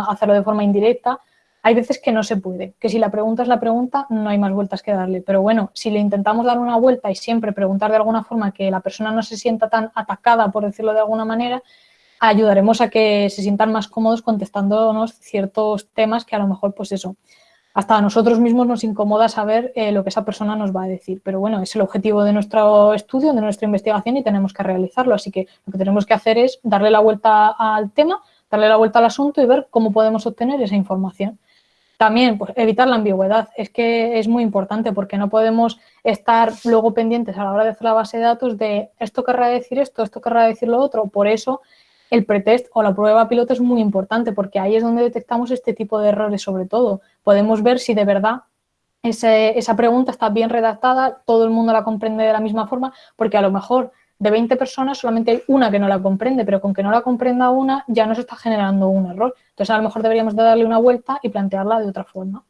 hacerlo de forma indirecta, hay veces que no se puede, que si la pregunta es la pregunta, no hay más vueltas que darle. Pero bueno, si le intentamos dar una vuelta y siempre preguntar de alguna forma que la persona no se sienta tan atacada, por decirlo de alguna manera, ayudaremos a que se sientan más cómodos contestándonos ciertos temas que a lo mejor, pues eso, hasta a nosotros mismos nos incomoda saber eh, lo que esa persona nos va a decir. Pero bueno, es el objetivo de nuestro estudio, de nuestra investigación y tenemos que realizarlo. Así que lo que tenemos que hacer es darle la vuelta al tema, darle la vuelta al asunto y ver cómo podemos obtener esa información. También pues, evitar la ambigüedad, es que es muy importante porque no podemos estar luego pendientes a la hora de hacer la base de datos de esto querrá decir esto, esto querrá decir lo otro. Por eso el pretest o la prueba piloto es muy importante porque ahí es donde detectamos este tipo de errores sobre todo. Podemos ver si de verdad esa pregunta está bien redactada, todo el mundo la comprende de la misma forma, porque a lo mejor de 20 personas solamente hay una que no la comprende, pero con que no la comprenda una ya nos está generando un error. Entonces a lo mejor deberíamos de darle una vuelta y plantearla de otra forma.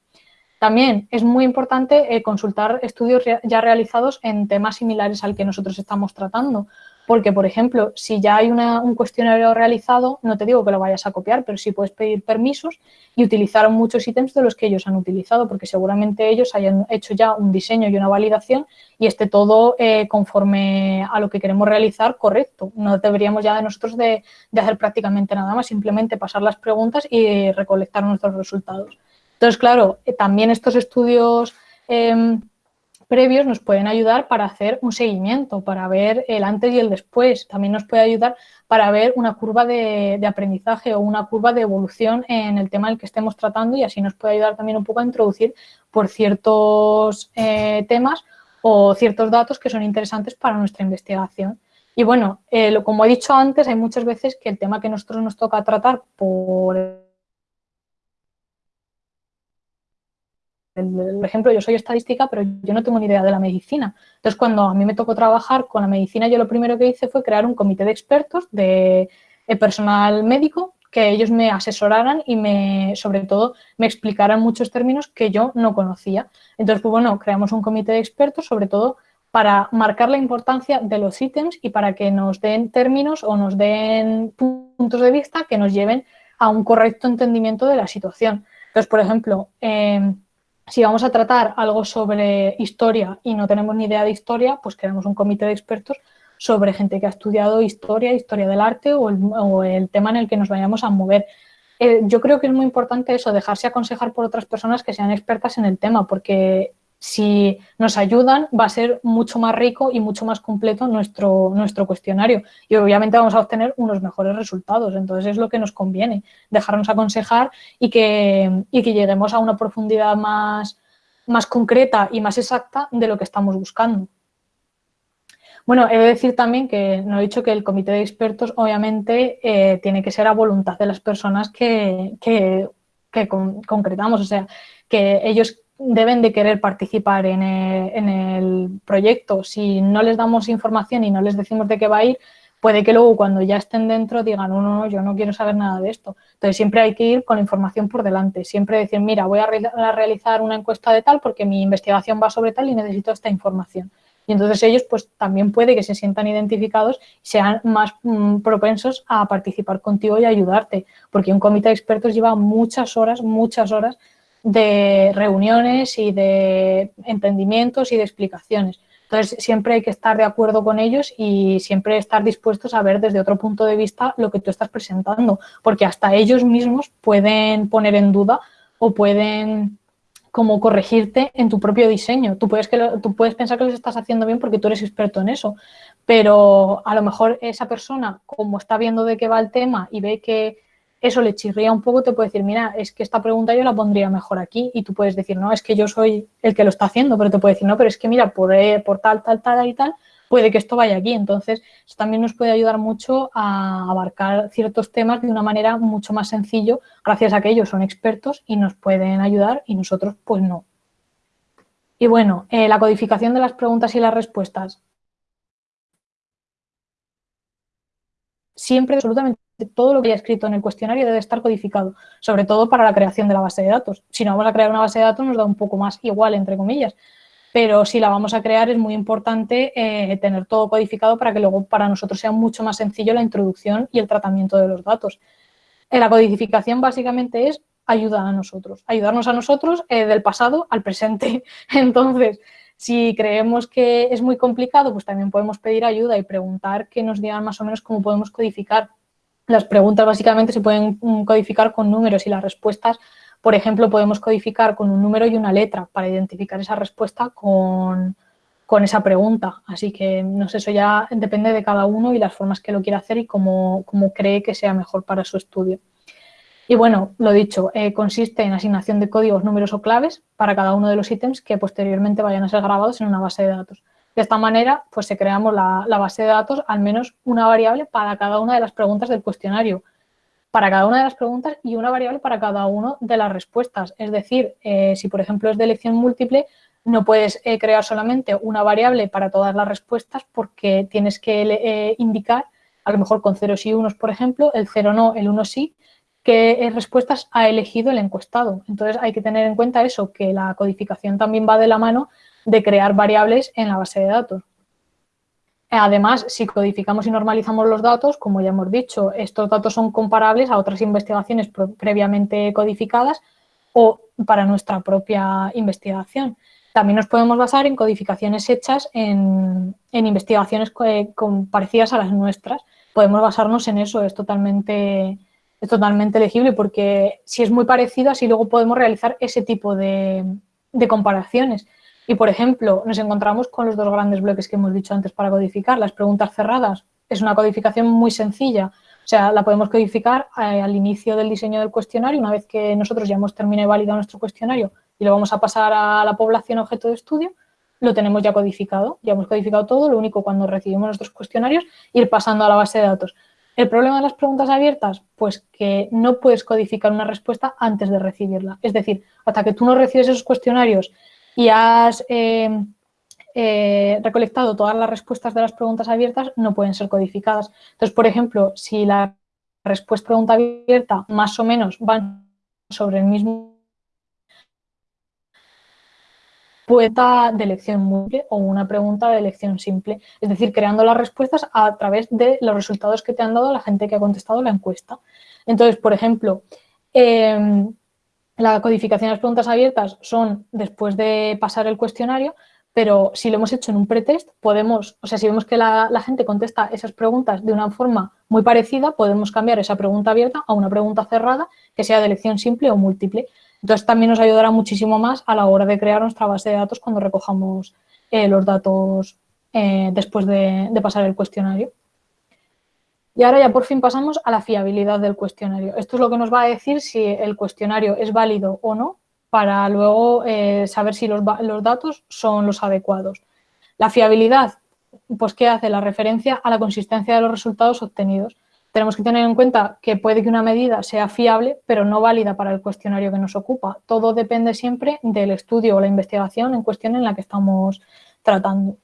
También es muy importante eh, consultar estudios ya realizados en temas similares al que nosotros estamos tratando, porque, por ejemplo, si ya hay un cuestionario realizado, no te digo que lo vayas a copiar, pero sí puedes pedir permisos y utilizar muchos ítems de los que ellos han utilizado, porque seguramente ellos hayan hecho ya un diseño y una validación y esté todo eh, conforme a lo que queremos realizar correcto. No deberíamos ya de nosotros de, hacer prácticamente nada más, simplemente pasar las preguntas y recolectar nuestros resultados. Entonces, claro, eh, también estos estudios... Em, previos nos pueden ayudar para hacer un seguimiento, para ver el antes y el después. También nos puede ayudar para ver una curva de, aprendizaje o una curva de evolución en el tema del que estemos tratando y así nos puede ayudar también un poco a introducir por ciertos eh, temas o ciertos datos que son interesantes para nuestra investigación. Y bueno, eh, como he dicho antes, hay muchas veces que el tema que nosotros nos toca tratar por Por ejemplo, yo soy estadística, pero yo no tengo ni idea de la medicina. Entonces, cuando a mí me tocó trabajar con la medicina, yo lo primero que hice fue crear un comité de expertos de, personal médico que ellos me asesoraran y me, sobre todo, me explicaran muchos términos que yo no conocía. Entonces, pues bueno, creamos un comité de expertos, sobre todo para marcar la importancia de los ítems y para que nos den términos o nos den puntos de vista que nos lleven a un correcto entendimiento de la situación. Entonces, por ejemplo, eh, si vamos a tratar algo sobre historia y no tenemos ni idea de historia, pues creamos un comité de expertos sobre gente que ha estudiado historia, historia del arte o el, tema en el que nos vayamos a mover. Eh, yo creo que es muy importante eso, dejarse aconsejar por otras personas que sean expertas en el tema, porque si nos ayudan va a ser mucho más rico y mucho más completo nuestro, nuestro cuestionario y obviamente vamos a obtener unos mejores resultados. Entonces es lo que nos conviene, dejarnos aconsejar y que, y que lleguemos a una profundidad más, más concreta y más exacta de lo que estamos buscando. Bueno, he de decir también que no he dicho que el comité de expertos obviamente eh, tiene que ser a voluntad de las personas que, que, concretamos, o sea, que ellos deben de querer participar en el, proyecto. Si no les damos información y no les decimos de qué va a ir, puede que luego cuando ya estén dentro digan, no, no, no, yo no quiero saber nada de esto. Entonces siempre hay que ir con la información por delante, siempre decir, mira, voy a, realizar una encuesta de tal porque mi investigación va sobre tal y necesito esta información. Y entonces ellos pues también puede que se sientan identificados y sean más mm, propensos a participar contigo y ayudarte, porque un comité de expertos lleva muchas horas, muchas horas de reuniones y de entendimientos y de explicaciones. Entonces, siempre hay que estar de acuerdo con ellos y siempre estar dispuestos a ver desde otro punto de vista lo que tú estás presentando, porque hasta ellos mismos pueden poner en duda o pueden como corregirte en tu propio diseño. Tú puedes, que tú puedes pensar que lo estás haciendo bien porque tú eres experto en eso, pero a lo mejor esa persona, como está viendo de qué va el tema y ve que eso le chirría un poco, te puede decir, mira, es que esta pregunta yo la pondría mejor aquí y tú puedes decir, no, es que yo soy el que lo está haciendo, pero te puede decir, no, pero es que mira, por, eh, por tal, tal, tal y tal, puede que esto vaya aquí. Entonces, eso también nos puede ayudar mucho a abarcar ciertos temas de una manera mucho más sencillo, gracias a que ellos son expertos y nos pueden ayudar y nosotros pues no. Y bueno, eh, la codificación de las preguntas y las respuestas. Siempre, absolutamente todo lo que haya escrito en el cuestionario debe estar codificado, sobre todo para la creación de la base de datos. Si no vamos a crear una base de datos nos da un poco más igual, entre comillas, pero si la vamos a crear es muy importante eh, tener todo codificado para que luego para nosotros sea mucho más sencillo la introducción y el tratamiento de los datos. Eh, la codificación básicamente es ayuda a nosotros, ayudarnos a nosotros eh, del pasado al presente. [laughs] Entonces, si creemos que es muy complicado, pues también podemos pedir ayuda y preguntar que nos digan más o menos cómo podemos codificar las preguntas básicamente se pueden mm, codificar con números y las respuestas, por ejemplo, podemos codificar con un número y una letra para identificar esa respuesta con, esa pregunta. Así que, no sé, eso ya depende de cada uno y las formas que lo quiera hacer y cómo, cree que sea mejor para su estudio. Y bueno, lo dicho, eh, consiste en asignación de códigos, números o claves para cada uno de los ítems que posteriormente vayan a ser grabados en una base de datos. De esta manera, pues se creamos la, base de datos, al menos una variable para cada una de las preguntas del cuestionario, para cada una de las preguntas y una variable para cada una de las respuestas. Es decir, eh, si por ejemplo es de elección múltiple, no puedes eh, crear solamente una variable para todas las respuestas porque tienes que eh, indicar, a lo mejor con ceros y unos, por ejemplo, el cero no, el uno sí, qué respuestas ha elegido el encuestado. Entonces hay que tener en cuenta eso, que la codificación también va de la mano de crear variables en la base de datos. Además, si codificamos y normalizamos los datos, como ya hemos dicho, estos datos son comparables a otras investigaciones previamente codificadas o para nuestra propia investigación. También nos podemos basar en codificaciones hechas en, investigaciones parecidas a las nuestras. Podemos basarnos en eso, es totalmente, es totalmente elegible porque si es muy parecido, así luego podemos realizar ese tipo de comparaciones. Y, por ejemplo, nos encontramos con los dos grandes bloques que hemos dicho antes para codificar. Las preguntas cerradas es una codificación muy sencilla. O sea, la podemos codificar eh, al inicio del diseño del cuestionario, una vez que nosotros ya hemos terminado y validado nuestro cuestionario y lo vamos a pasar a la población objeto de estudio, lo tenemos ya codificado, ya hemos codificado todo, lo único cuando recibimos nuestros cuestionarios, ir pasando a la base de datos. ¿El problema de las preguntas abiertas? Pues que no puedes codificar una respuesta antes de recibirla. Es decir, hasta que tú no recibes esos cuestionarios y has eh, eh, recolectado todas las respuestas de las preguntas abiertas, no pueden ser codificadas. Entonces, por ejemplo, si la respuesta pregunta abierta más o menos van sobre el mismo pregunta de elección múltiple o una pregunta de elección simple, es decir, creando las respuestas a través de los resultados que te han dado la gente que ha contestado la encuesta. Entonces, por ejemplo, em, la codificación de las preguntas abiertas son después de pasar el cuestionario, pero si lo hemos hecho en un pretest, podemos, o sea, si vemos que la, gente contesta esas preguntas de una forma muy parecida, podemos cambiar esa pregunta abierta a una pregunta cerrada que sea de elección simple o múltiple. Entonces también nos ayudará muchísimo más a la hora de crear nuestra base de datos cuando recojamos eh, los datos eh, después de, pasar el cuestionario. Y ahora ya por fin pasamos a la fiabilidad del cuestionario. Esto es lo que nos va a decir si el cuestionario es válido o no para luego eh, saber si los, los, datos son los adecuados. La fiabilidad, pues ¿qué hace? La referencia a la consistencia de los resultados obtenidos tenemos que tener en cuenta que puede que una medida sea fiable, pero no válida para el cuestionario que nos ocupa. Todo depende siempre del estudio o la investigación en cuestión en la que estamos tratando.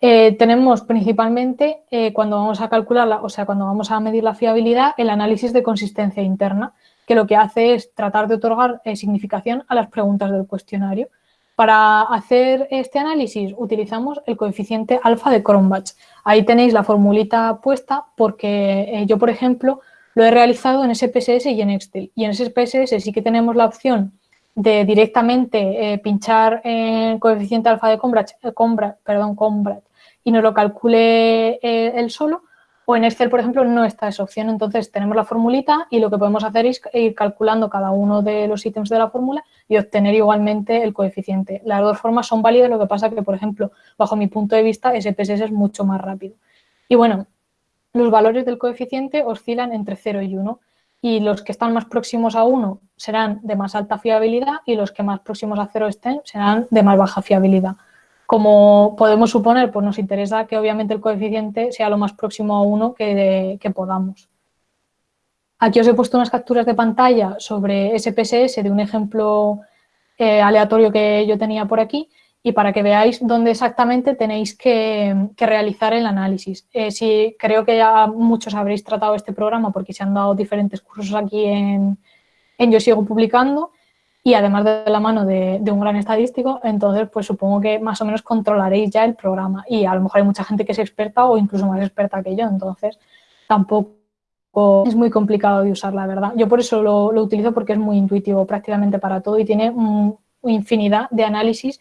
Eh, tenemos principalmente, eh, cuando vamos a calcularla, o sea, cuando vamos a medir la fiabilidad, el análisis de consistencia interna, que lo que hace es tratar de otorgar eh, significación a las preguntas del cuestionario. Para hacer este análisis utilizamos el coeficiente alfa de Cronbach. Ahí tenéis la formulita puesta porque eh, yo, por ejemplo, lo he realizado en SPSS y en Excel. Y en SPSS sí que tenemos la opción de directamente pinchar en coeficiente alfa de Cronbach, perdón, Cronbach y nos lo calcule él solo o en Excel, por ejemplo, no está esa opción. Entonces, tenemos la formulita y lo que podemos hacer es ir calculando cada uno de los ítems de la fórmula y obtener igualmente el coeficiente. Las dos formas son válidas, lo que pasa que, por ejemplo, bajo mi punto de vista, SPSS es mucho más rápido. Y bueno, los valores del coeficiente oscilan entre 0 y 1 y los que están más próximos a 1 serán de más alta fiabilidad y los que más próximos a 0 estén serán de más baja fiabilidad. Como podemos suponer, pues nos interesa que obviamente el coeficiente sea lo más próximo a 1 que, podamos. Aquí os he puesto unas capturas de pantalla sobre SPSS de un ejemplo eh, aleatorio que yo tenía por aquí y para que veáis dónde exactamente tenéis que, realizar el análisis. Eh, creo que ya muchos habréis tratado este programa porque se han dado diferentes cursos aquí en, en Yo Sigo Publicando y además de la mano de, un gran estadístico, entonces pues supongo que más o menos controlaréis ya el programa y a lo mejor hay mucha gente que es experta o incluso más experta que yo, entonces tampoco es muy complicado de usar, la verdad. Yo por eso lo, utilizo porque es muy intuitivo prácticamente para todo y tiene infinidad de análisis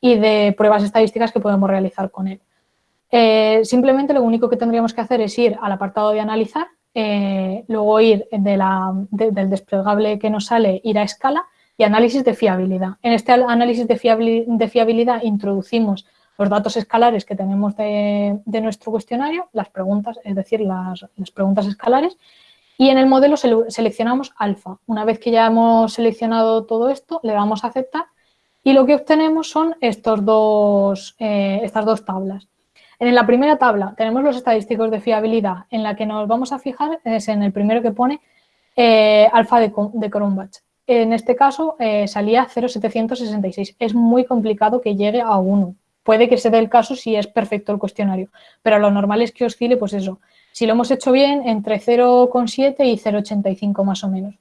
y de pruebas estadísticas que podemos realizar con él. Eh, simplemente lo único que tendríamos que hacer es ir al apartado de analizar, eh, luego ir del desplegable que nos sale, ir a escala y análisis de fiabilidad. En este análisis de, fiabilidad introducimos los datos escalares que tenemos de, nuestro cuestionario, las preguntas, es decir, las, preguntas escalares, y en el modelo seleccionamos alfa. Una vez que ya hemos seleccionado todo esto, le damos a aceptar y lo que obtenemos son estos dos, eh, estas dos tablas. En la primera tabla tenemos los estadísticos de fiabilidad, en la que nos vamos a fijar es en el primero que pone eh, alfa de, de Cronbach. En este caso eh, salía 0,766. Es muy complicado que llegue a 1. Puede que se dé el caso si es perfecto el cuestionario, pero lo normal es que oscile, pues eso, si lo hemos hecho bien, entre 0,7 y 0,85 más o menos.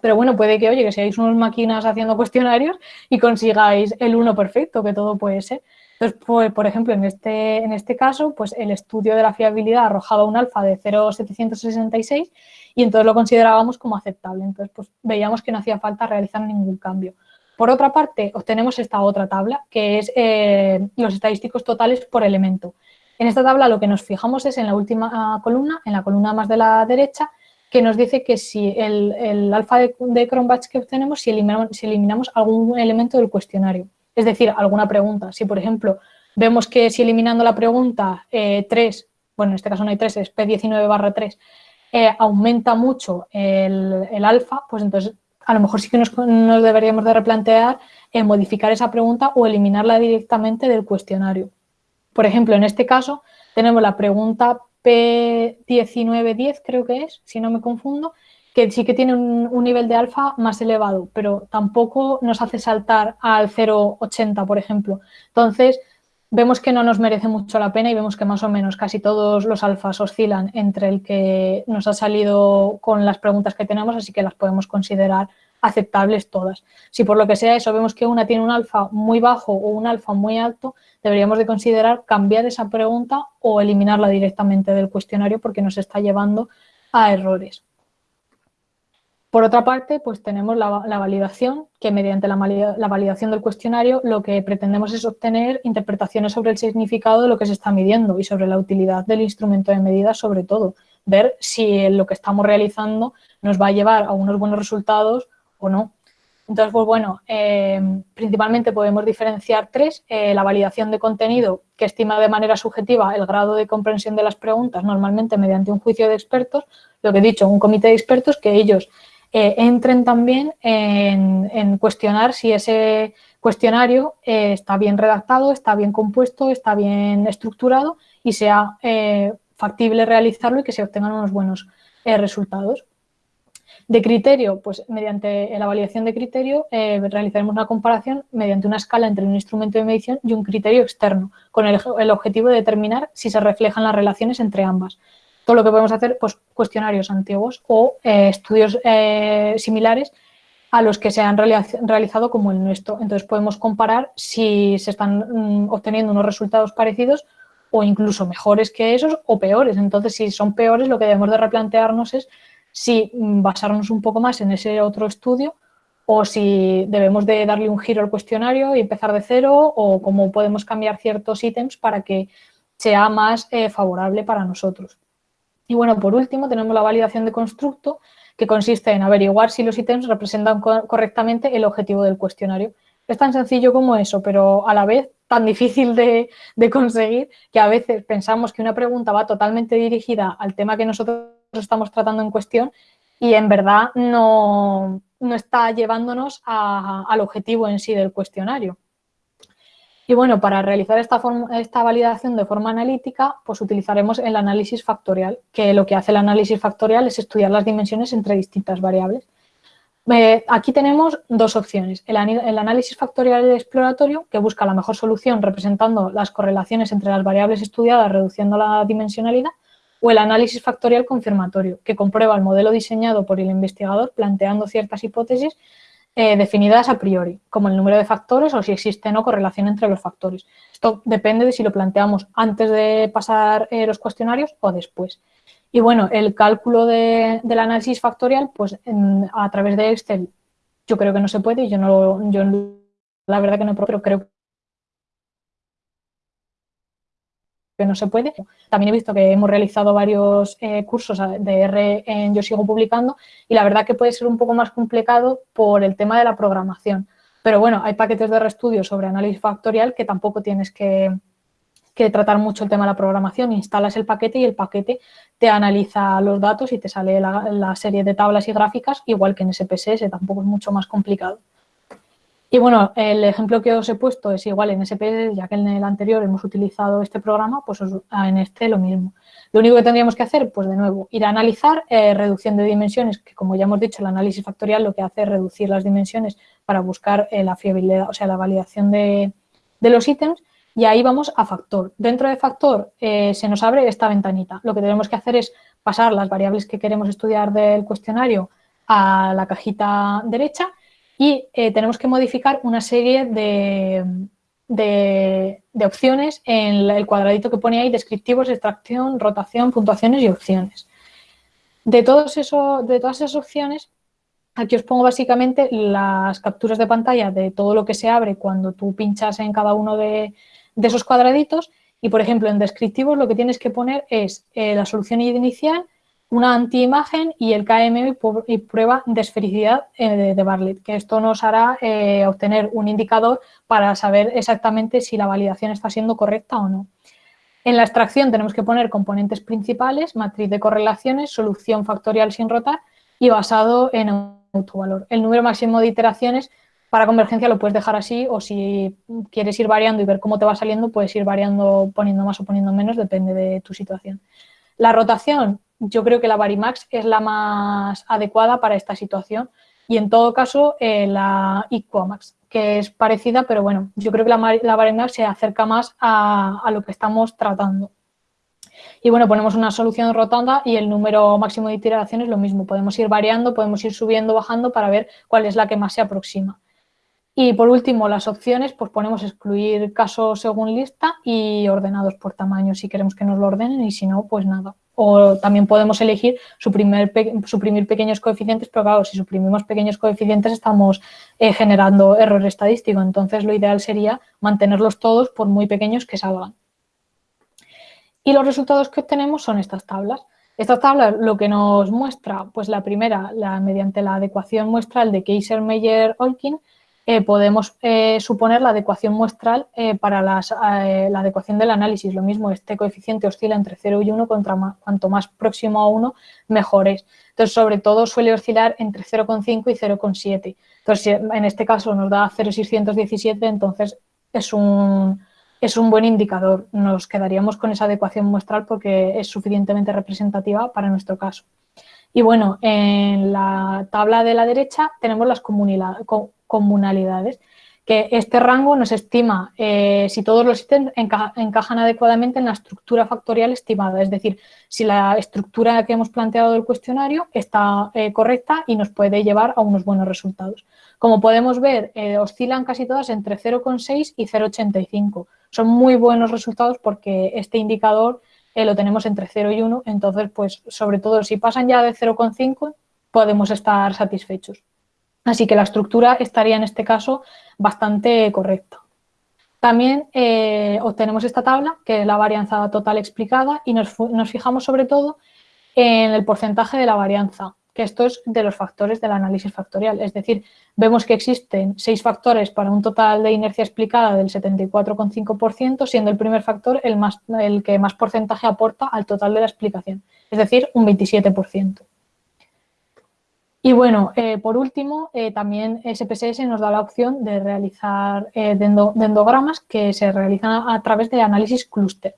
Pero bueno, puede que, oye, que seáis unas máquinas haciendo cuestionarios y consigáis el 1 perfecto, que todo puede ser. Entonces, pues, por ejemplo, en este, en este caso, pues el estudio de la fiabilidad arrojaba un alfa de 0,766 y entonces lo considerábamos como aceptable. Entonces, pues veíamos que no hacía falta realizar ningún cambio. Por otra parte, obtenemos esta otra tabla, que es eh, los estadísticos totales por elemento. En esta tabla lo que nos fijamos es en la última ah, columna, en la columna más de la derecha, que nos dice que si el, alfa de, de Cronbach que obtenemos, si eliminamos, si eliminamos algún elemento del cuestionario. Es decir, alguna pregunta. Si, por ejemplo, vemos que si eliminando la pregunta 3, eh, bueno, en este caso no hay 3, es P19 barra 3, eh, aumenta mucho el, alfa, pues entonces a lo mejor sí que nos, deberíamos de replantear en modificar esa pregunta o eliminarla directamente del cuestionario. Por ejemplo, en este caso tenemos la pregunta P1910, creo que es, si no me confundo, que sí que tiene un, nivel de alfa más elevado, pero tampoco nos hace saltar al 0,80, por ejemplo. Entonces, vemos que no nos merece mucho la pena y vemos que más o menos casi todos los alfas oscilan entre el que nos ha salido con las preguntas que tenemos, así que las podemos considerar aceptables todas. Si por lo que sea eso vemos que una tiene un alfa muy bajo o un alfa muy alto, deberíamos de considerar cambiar esa pregunta o eliminarla directamente del cuestionario porque nos está llevando a errores. Por otra parte, pues tenemos la, validación, que mediante la, validación del cuestionario lo que pretendemos es obtener interpretaciones sobre el significado de lo que se está midiendo y sobre la utilidad del instrumento de medida sobre todo. Ver si lo que estamos realizando nos va a llevar a unos buenos resultados o no. Entonces, pues bueno, eh, principalmente podemos diferenciar tres. Eh, la validación de contenido, que estima de manera subjetiva el grado de comprensión de las preguntas, normalmente mediante un juicio de expertos, lo que he dicho, un comité de expertos que ellos eh, entren también en, cuestionar si ese cuestionario eh, está bien redactado, está bien compuesto, está bien estructurado y sea eh, factible realizarlo y que se obtengan unos buenos resultados. De criterio, pues mediante la validación de criterio realizaremos una comparación mediante una escala entre un instrumento de medición y un criterio externo, con el objetivo de determinar si se reflejan las relaciones entre ambas todo lo que podemos hacer, pues cuestionarios antiguos o eh, estudios eh, similares a los que se han realizado como el nuestro. Entonces podemos comparar si se están mm, obteniendo unos resultados parecidos o incluso mejores que esos o peores. Entonces, si son peores, lo que debemos de replantearnos es si mm, basarnos un poco más en ese otro estudio o si debemos de darle un giro al cuestionario y empezar de cero o cómo podemos cambiar ciertos ítems para que sea más eh, favorable para nosotros. Y bueno, por último tenemos la validación de constructo, que consiste en averiguar si los ítems representan correctamente el objetivo del cuestionario. Es tan sencillo como eso, pero a la vez tan difícil de, conseguir que a veces pensamos que una pregunta va totalmente dirigida al tema que nosotros estamos tratando en cuestión y en verdad no, está llevándonos al objetivo en sí del cuestionario. Y bueno, para realizar esta, esta validación de forma analítica, pues utilizaremos el análisis factorial, que lo que hace el análisis factorial es estudiar las dimensiones entre distintas variables. Eh, aquí tenemos dos opciones, el, el, análisis factorial exploratorio, que busca la mejor solución representando las correlaciones entre las variables estudiadas reduciendo la dimensionalidad, o el análisis factorial confirmatorio, que comprueba el modelo diseñado por el investigador planteando ciertas hipótesis eh, definidas a priori, como el número de factores o si existe no correlación entre los factores. Esto depende de si lo planteamos antes de pasar eh, los cuestionarios o después. Y bueno, el cálculo del análisis factorial, pues a través de Excel yo creo que no se puede, yo no yo la verdad que no, pero creo que no se puede. También he visto que hemos realizado varios eh, cursos de R en Yo Sigo Publicando y la verdad que puede ser un poco más complicado por el tema de la programación. Pero bueno, hay paquetes de reestudio sobre análisis factorial que tampoco tienes que, tratar mucho el tema de la programación. Instalas el paquete y el paquete te analiza los datos y te sale la serie de tablas y gráficas, igual que en SPSS, tampoco es mucho más complicado. Y bueno, el ejemplo que os he puesto es igual en SPS, ya que en el anterior hemos utilizado este programa, pues en este lo mismo. Lo único que tendríamos que hacer, pues de nuevo, ir a analizar eh, reducción de dimensiones, que como ya hemos dicho, el análisis factorial lo que hace es reducir las dimensiones para buscar eh, la fiabilidad, o sea, la validación de, los ítems, y ahí vamos a factor. Dentro de factor eh, se nos abre esta ventanita. Lo que tenemos que hacer es pasar las variables que queremos estudiar del cuestionario a la cajita derecha y eh, tenemos que modificar una serie de, opciones en el cuadradito que pone ahí, descriptivos, extracción, rotación, puntuaciones y opciones. De, todos de todas esas opciones, aquí os pongo básicamente las capturas de pantalla de todo lo que se abre cuando tú pinchas en cada uno de, esos cuadraditos y, por ejemplo, en descriptivos lo que tienes que poner es eh, la solución inicial, una antiimagen y el KM y prueba de esfericidad eh, de Bartlett, que esto nos hará eh, obtener un indicador para saber exactamente si la validación está siendo correcta o no. En la extracción tenemos que poner componentes principales, matriz de correlaciones, solución factorial sin rotar y basado en autovalor. El número máximo de iteraciones para convergencia lo puedes dejar así o si quieres ir variando y ver cómo te va saliendo, puedes ir variando poniendo más o poniendo menos, depende de tu situación. La rotación, yo creo que la Varimax es la más adecuada para esta situación y en todo caso eh, la Equamax, que es parecida, pero bueno, yo creo que la, la Varimax se acerca más a, a, lo que estamos tratando. Y bueno, ponemos una solución rotanda y el número máximo de iteraciones lo mismo. Podemos ir variando, podemos ir subiendo, bajando para ver cuál es la que más se aproxima. Y por último, las opciones, pues ponemos excluir casos según lista y ordenados por tamaño si queremos que nos lo ordenen y si no, pues nada. O también podemos elegir suprimir, suprimir pequeños coeficientes, pero claro, si suprimimos pequeños coeficientes estamos eh, generando error estadístico. Entonces, lo ideal sería mantenerlos todos por muy pequeños que salgan. Y los resultados que obtenemos son estas tablas. Estas tablas lo que nos muestra, pues la primera, la, mediante la adecuación muestral de Kaiser-Meyer-Olkin, eh, podemos eh, suponer la adecuación muestral eh, para la adecuación del análisis. Lo mismo, este coeficiente oscila entre 0 y 1, contra cuanto más próximo a 1, mejor es. Entonces, sobre todo suele oscilar entre 0,5 y 0,7. Entonces, en este caso nos da 0,617, entonces es un, es un buen indicador. Nos quedaríamos con esa adecuación muestral porque es suficientemente representativa para nuestro caso. Y bueno, en la tabla de la derecha tenemos las comunalidades, que este rango nos estima eh, si todos los ítems encajan adecuadamente en la estructura factorial estimada, es decir, si la estructura que hemos planteado del cuestionario está eh, correcta y nos puede llevar a unos buenos resultados. Como podemos ver, eh, oscilan casi todas entre 0,6 y 0,85. Son muy buenos resultados porque este indicador lo tenemos entre 0 y 1, entonces, pues, sobre todo, si pasan ya de 0,5, podemos estar satisfechos. Así que la estructura estaría en este caso bastante correcta. También eh, obtenemos esta tabla, que es la varianza total explicada, y nos, nos fijamos sobre todo en el porcentaje de la varianza que esto es de los factores del análisis factorial. Es decir, vemos que existen seis factores para un total de inercia explicada del 74,5%, siendo el primer factor el, más, el que más porcentaje aporta al total de la explicación, es decir, un 27%. Y bueno, eh, por último, eh, también SPSS nos da la opción de realizar eh, dendogramas que se realizan a través de análisis clúster.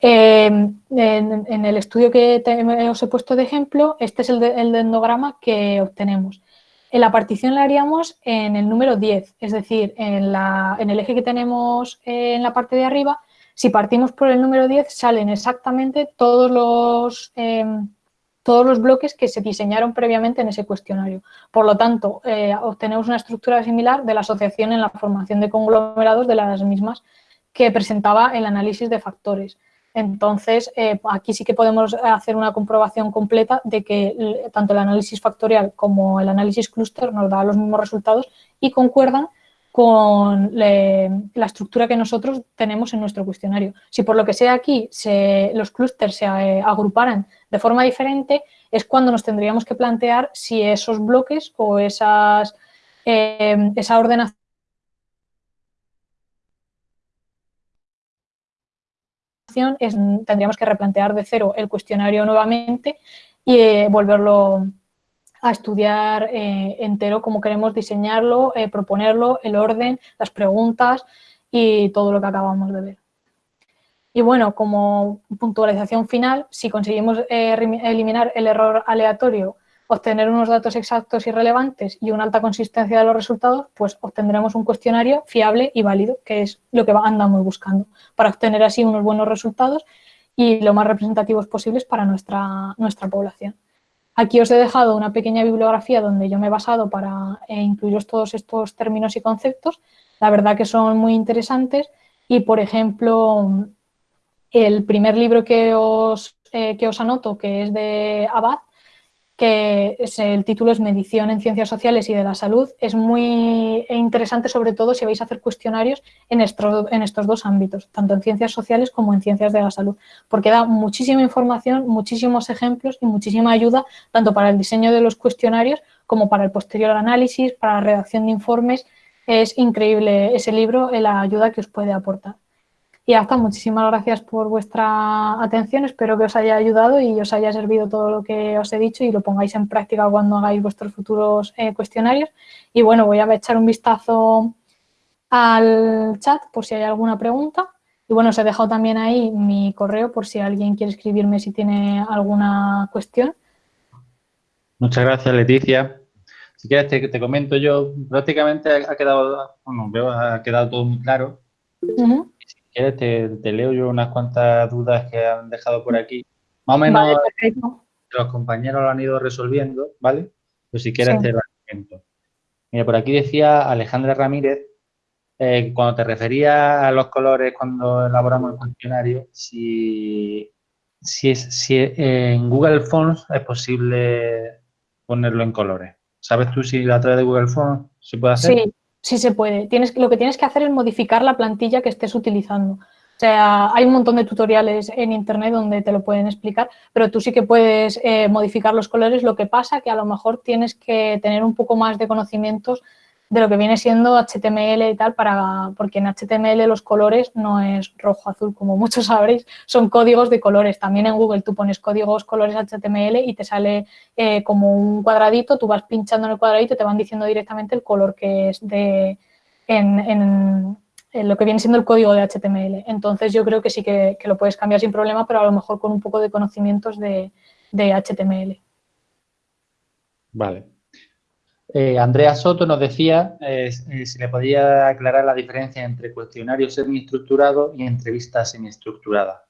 En, el estudio que os he puesto de ejemplo, este es el, endograma que obtenemos. En la partición la haríamos en el número 10, es decir, en, el eje que tenemos en la parte de arriba, si partimos por el número 10 salen exactamente todos los, todos los bloques que se diseñaron previamente en ese cuestionario. Por lo tanto, eh, obtenemos una estructura similar de la asociación en la formación de conglomerados de las mismas que presentaba el análisis de factores. Entonces, eh, aquí sí que podemos hacer una comprobación completa de que tanto el análisis factorial como el análisis clúster nos da los mismos resultados y concuerdan con la estructura que nosotros tenemos en nuestro cuestionario. Si por lo que sea aquí los clústeres se eh, agruparan de forma diferente, es cuando nos tendríamos que plantear si esos bloques o eh, esa ordenación tendríamos que replantear de cero el cuestionario nuevamente y eh, volverlo a estudiar eh, entero como queremos diseñarlo, eh, proponerlo, el orden, las preguntas y todo lo que acabamos de ver. Y bueno, como puntualización final, si conseguimos eliminar el error aleatorio obtener unos datos exactos y relevantes y una alta consistencia de los resultados, pues obtendremos un cuestionario fiable y válido, que es lo que andamos buscando, para obtener así unos buenos resultados y lo más representativos posibles para nuestra, nuestra población. Aquí os he dejado una pequeña bibliografía donde yo me he basado para eh, incluiros todos estos términos y conceptos. La verdad que son muy interesantes y, por ejemplo, el primer libro que os, eh, que os anoto, que es de Abad, que el título es Medición en Ciencias Sociales y de la Salud. Es muy interesante, sobre todo, si vais a hacer cuestionarios en estos, en estos dos ámbitos, tanto en Ciencias Sociales como en Ciencias de la Salud, porque da muchísima información, muchísimos ejemplos y muchísima ayuda, tanto para el diseño de los cuestionarios como para el posterior análisis, para la redacción de informes. Es increíble ese libro, la ayuda que os puede aportar. Y hasta muchísimas gracias por vuestra atención, espero que os haya ayudado y os haya servido todo lo que os he dicho y lo pongáis en práctica cuando hagáis vuestros futuros eh, cuestionarios. Y bueno, voy a echar un vistazo al chat por si hay alguna pregunta. Y bueno, os he dejado también ahí mi correo por si alguien quiere escribirme si tiene alguna cuestión. Muchas gracias, Leticia. Si quieres te, comento yo, prácticamente ha quedado, bueno, ha quedado todo muy claro te, leo yo unas cuantas dudas que han dejado por aquí. Más o menos los compañeros lo han ido resolviendo, ¿vale? Pues si quieres te lo comento. Mira, por aquí decía Alejandra Ramírez, eh, cuando te referías a los colores cuando elaboramos el cuestionario, si, si, es, si en Google Fonts es posible ponerlo en colores. ¿Sabes tú si a través de Google Fonts se puede hacer? Sí, Sí se puede. Tienes, lo que tienes que hacer es modificar la plantilla que estés utilizando. O sea, hay un montón de tutoriales en internet donde te lo pueden explicar, pero tú sí que puedes eh, modificar los colores. Lo que pasa que a lo mejor tienes que tener un poco más de conocimientos de lo que viene siendo HTML y tal, para, porque en HTML los colores no es rojo, azul, como muchos [laughs] sabréis, son códigos de colores. También en Google tú pones códigos colores HTML y te sale eh, como un cuadradito, tú vas pinchando en el cuadradito y te van diciendo directamente el color que es de en, lo que viene siendo el código de HTML. Entonces yo creo que sí que, lo puedes cambiar sin problema, pero a lo mejor con un poco de conocimientos de, de HTML. Vale. Eh, Andrea Soto nos decía eh, eh, si le podía aclarar la diferencia entre cuestionario semiestructurado y entrevista semiestructurada.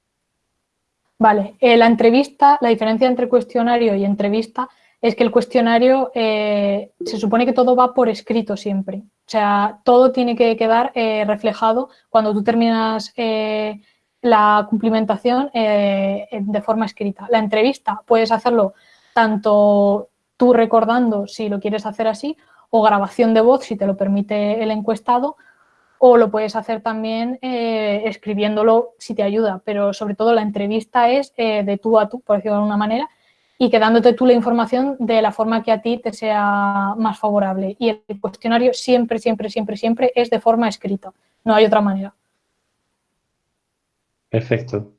Vale, la entrevista, la diferencia entre cuestionario y entrevista es que el cuestionario se supone que todo va por escrito siempre. O sea, todo tiene que quedar reflejado cuando tú terminas la cumplimentación de forma escrita. La entrevista puedes hacerlo tanto tú recordando si lo quieres hacer así, o grabación de voz si te lo permite el encuestado, o lo puedes hacer también eh, escribiéndolo si te ayuda, pero sobre todo la entrevista es eh, de tú a tú, por decirlo de alguna manera, y quedándote tú la información de la forma que a ti te sea más favorable. Y el cuestionario siempre, siempre, siempre, siempre es de forma escrita, no hay otra manera. Perfecto.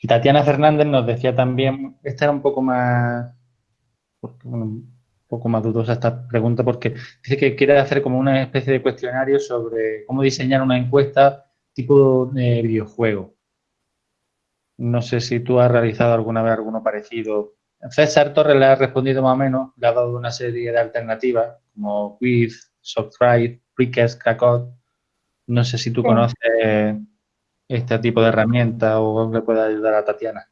Y Tatiana Fernández nos decía también, esta era un poco más un poco más dudosa esta pregunta porque dice que quiere hacer como una especie de cuestionario sobre cómo diseñar una encuesta tipo de videojuego. No sé si tú has realizado alguna vez alguno parecido. César Torres le ha respondido más o menos, le ha dado una serie de alternativas como Quiz, Software, Quickest, Kakot. No sé si tú conoces este tipo de herramienta o le puede ayudar a Tatiana.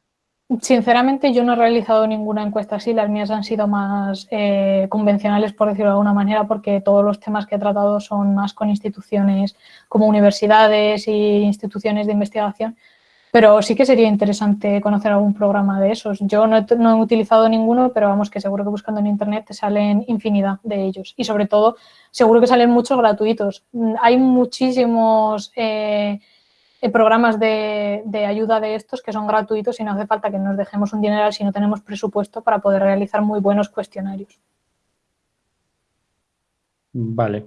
Sinceramente, yo no he realizado ninguna encuesta así, las mías han sido más eh, convencionales, por decirlo de alguna manera, porque todos los temas que he tratado son más con instituciones como universidades e instituciones de investigación, pero sí que sería interesante conocer algún programa de esos. Yo no he, utilizado ninguno, pero vamos que seguro que buscando en internet te salen infinidad de ellos y sobre todo seguro que salen muchos gratuitos. Hay muchísimos... Eh, programas de, ayuda de estos que son gratuitos y no hace falta que nos dejemos un dinero si no tenemos presupuesto para poder realizar muy buenos cuestionarios. Vale.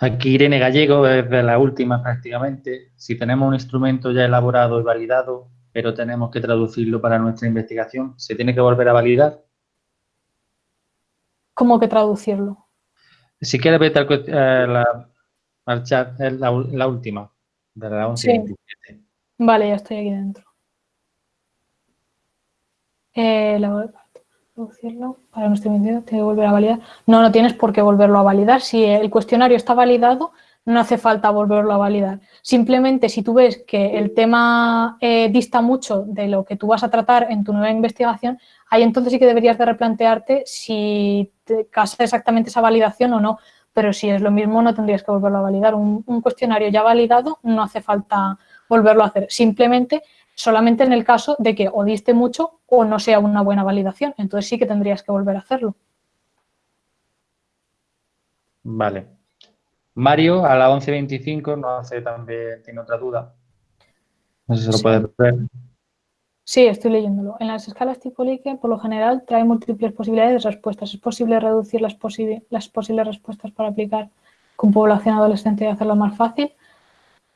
Aquí Irene Gallego es de la última prácticamente. Si tenemos un instrumento ya elaborado y validado, pero tenemos que traducirlo para nuestra investigación, ¿se tiene que volver a validar? ¿Cómo que traducirlo? Si quieres al, eh, la, la, última. Vale, ya estoy aquí dentro. Eh, la, para nuestro tiene que volver a validar. No, no tienes por qué volverlo a validar. Si el cuestionario está validado, no hace falta volverlo a validar. Simplemente si tú ves que el tema eh, dista mucho de lo que tú vas a tratar en tu nueva investigación, ahí entonces sí que deberías de replantearte si te casa exactamente esa validación o no, pero si es lo mismo no tendrías que volverlo a validar. Un, cuestionario ya validado no hace falta volverlo a hacer. Simplemente solamente en el caso de que o diste mucho o no sea una buena validación. Entonces sí que tendrías que volver a hacerlo. Vale. Mario, a la 11.25, no hace también, tiene otra duda. No sé si se lo puede ver. Sí, estoy leyéndolo. En las escalas tipo Likert, por lo general, trae múltiples posibilidades de respuestas. ¿Es posible reducir las, posibles respuestas para aplicar con población adolescente y hacerlo más fácil?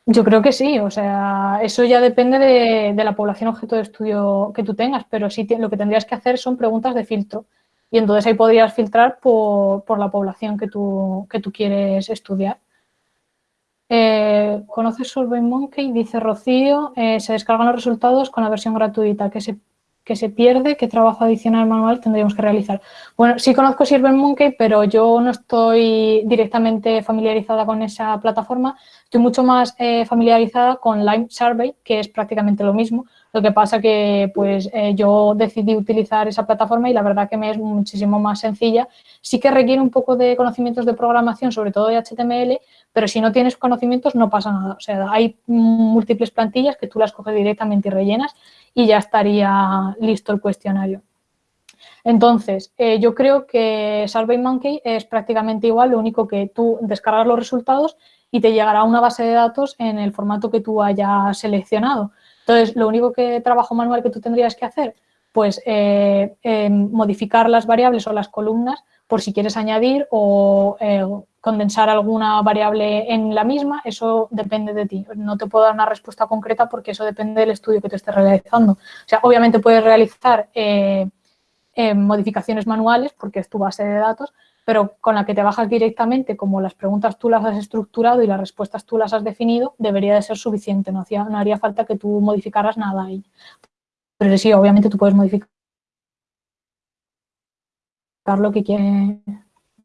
Yo creo que sí, o sea, eso ya depende de, la población objeto de estudio que tú tengas, pero sí lo que tendrías que hacer son preguntas de filtro y entonces ahí podrías filtrar por, la población que que tú quieres estudiar. Eh, ¿Conoces SurveyMonkey? Dice Rocío, eh, se descargan los resultados con la versión gratuita. que se, que se pierde? ¿Qué trabajo adicional manual tendríamos que realizar? Bueno, sí conozco SurveyMonkey, pero yo no estoy directamente familiarizada con esa plataforma. Estoy mucho más eh, familiarizada con Lime Survey, que es prácticamente lo mismo. Lo que pasa que pues eh, yo decidí utilizar esa plataforma y la verdad que me es muchísimo más sencilla. Sí que requiere un poco de conocimientos de programación, sobre todo de HTML, pero si no tienes conocimientos no pasa nada. O sea, hay múltiples plantillas que tú las coges directamente y rellenas y ya estaría listo el cuestionario. Entonces, eh, yo creo que SurveyMonkey es prácticamente igual, lo único que tú descargas los resultados y te llegará una base de datos en el formato que tú hayas seleccionado. Entonces, lo único que trabajo manual que tú tendrías que hacer, pues eh, eh, modificar las variables o las columnas por si quieres añadir o eh, condensar alguna variable en la misma, eso depende de ti. No te puedo dar una respuesta concreta porque eso depende del estudio que te estés realizando. O sea, obviamente puedes realizar modificaciones manuales porque es tu base de datos, pero con la que te bajas directamente, como las preguntas tú las has estructurado y las respuestas tú las has definido, debería de ser suficiente, no, no haría falta que tú modificaras nada ahí. Pero sí, obviamente tú puedes modificar lo que quieres.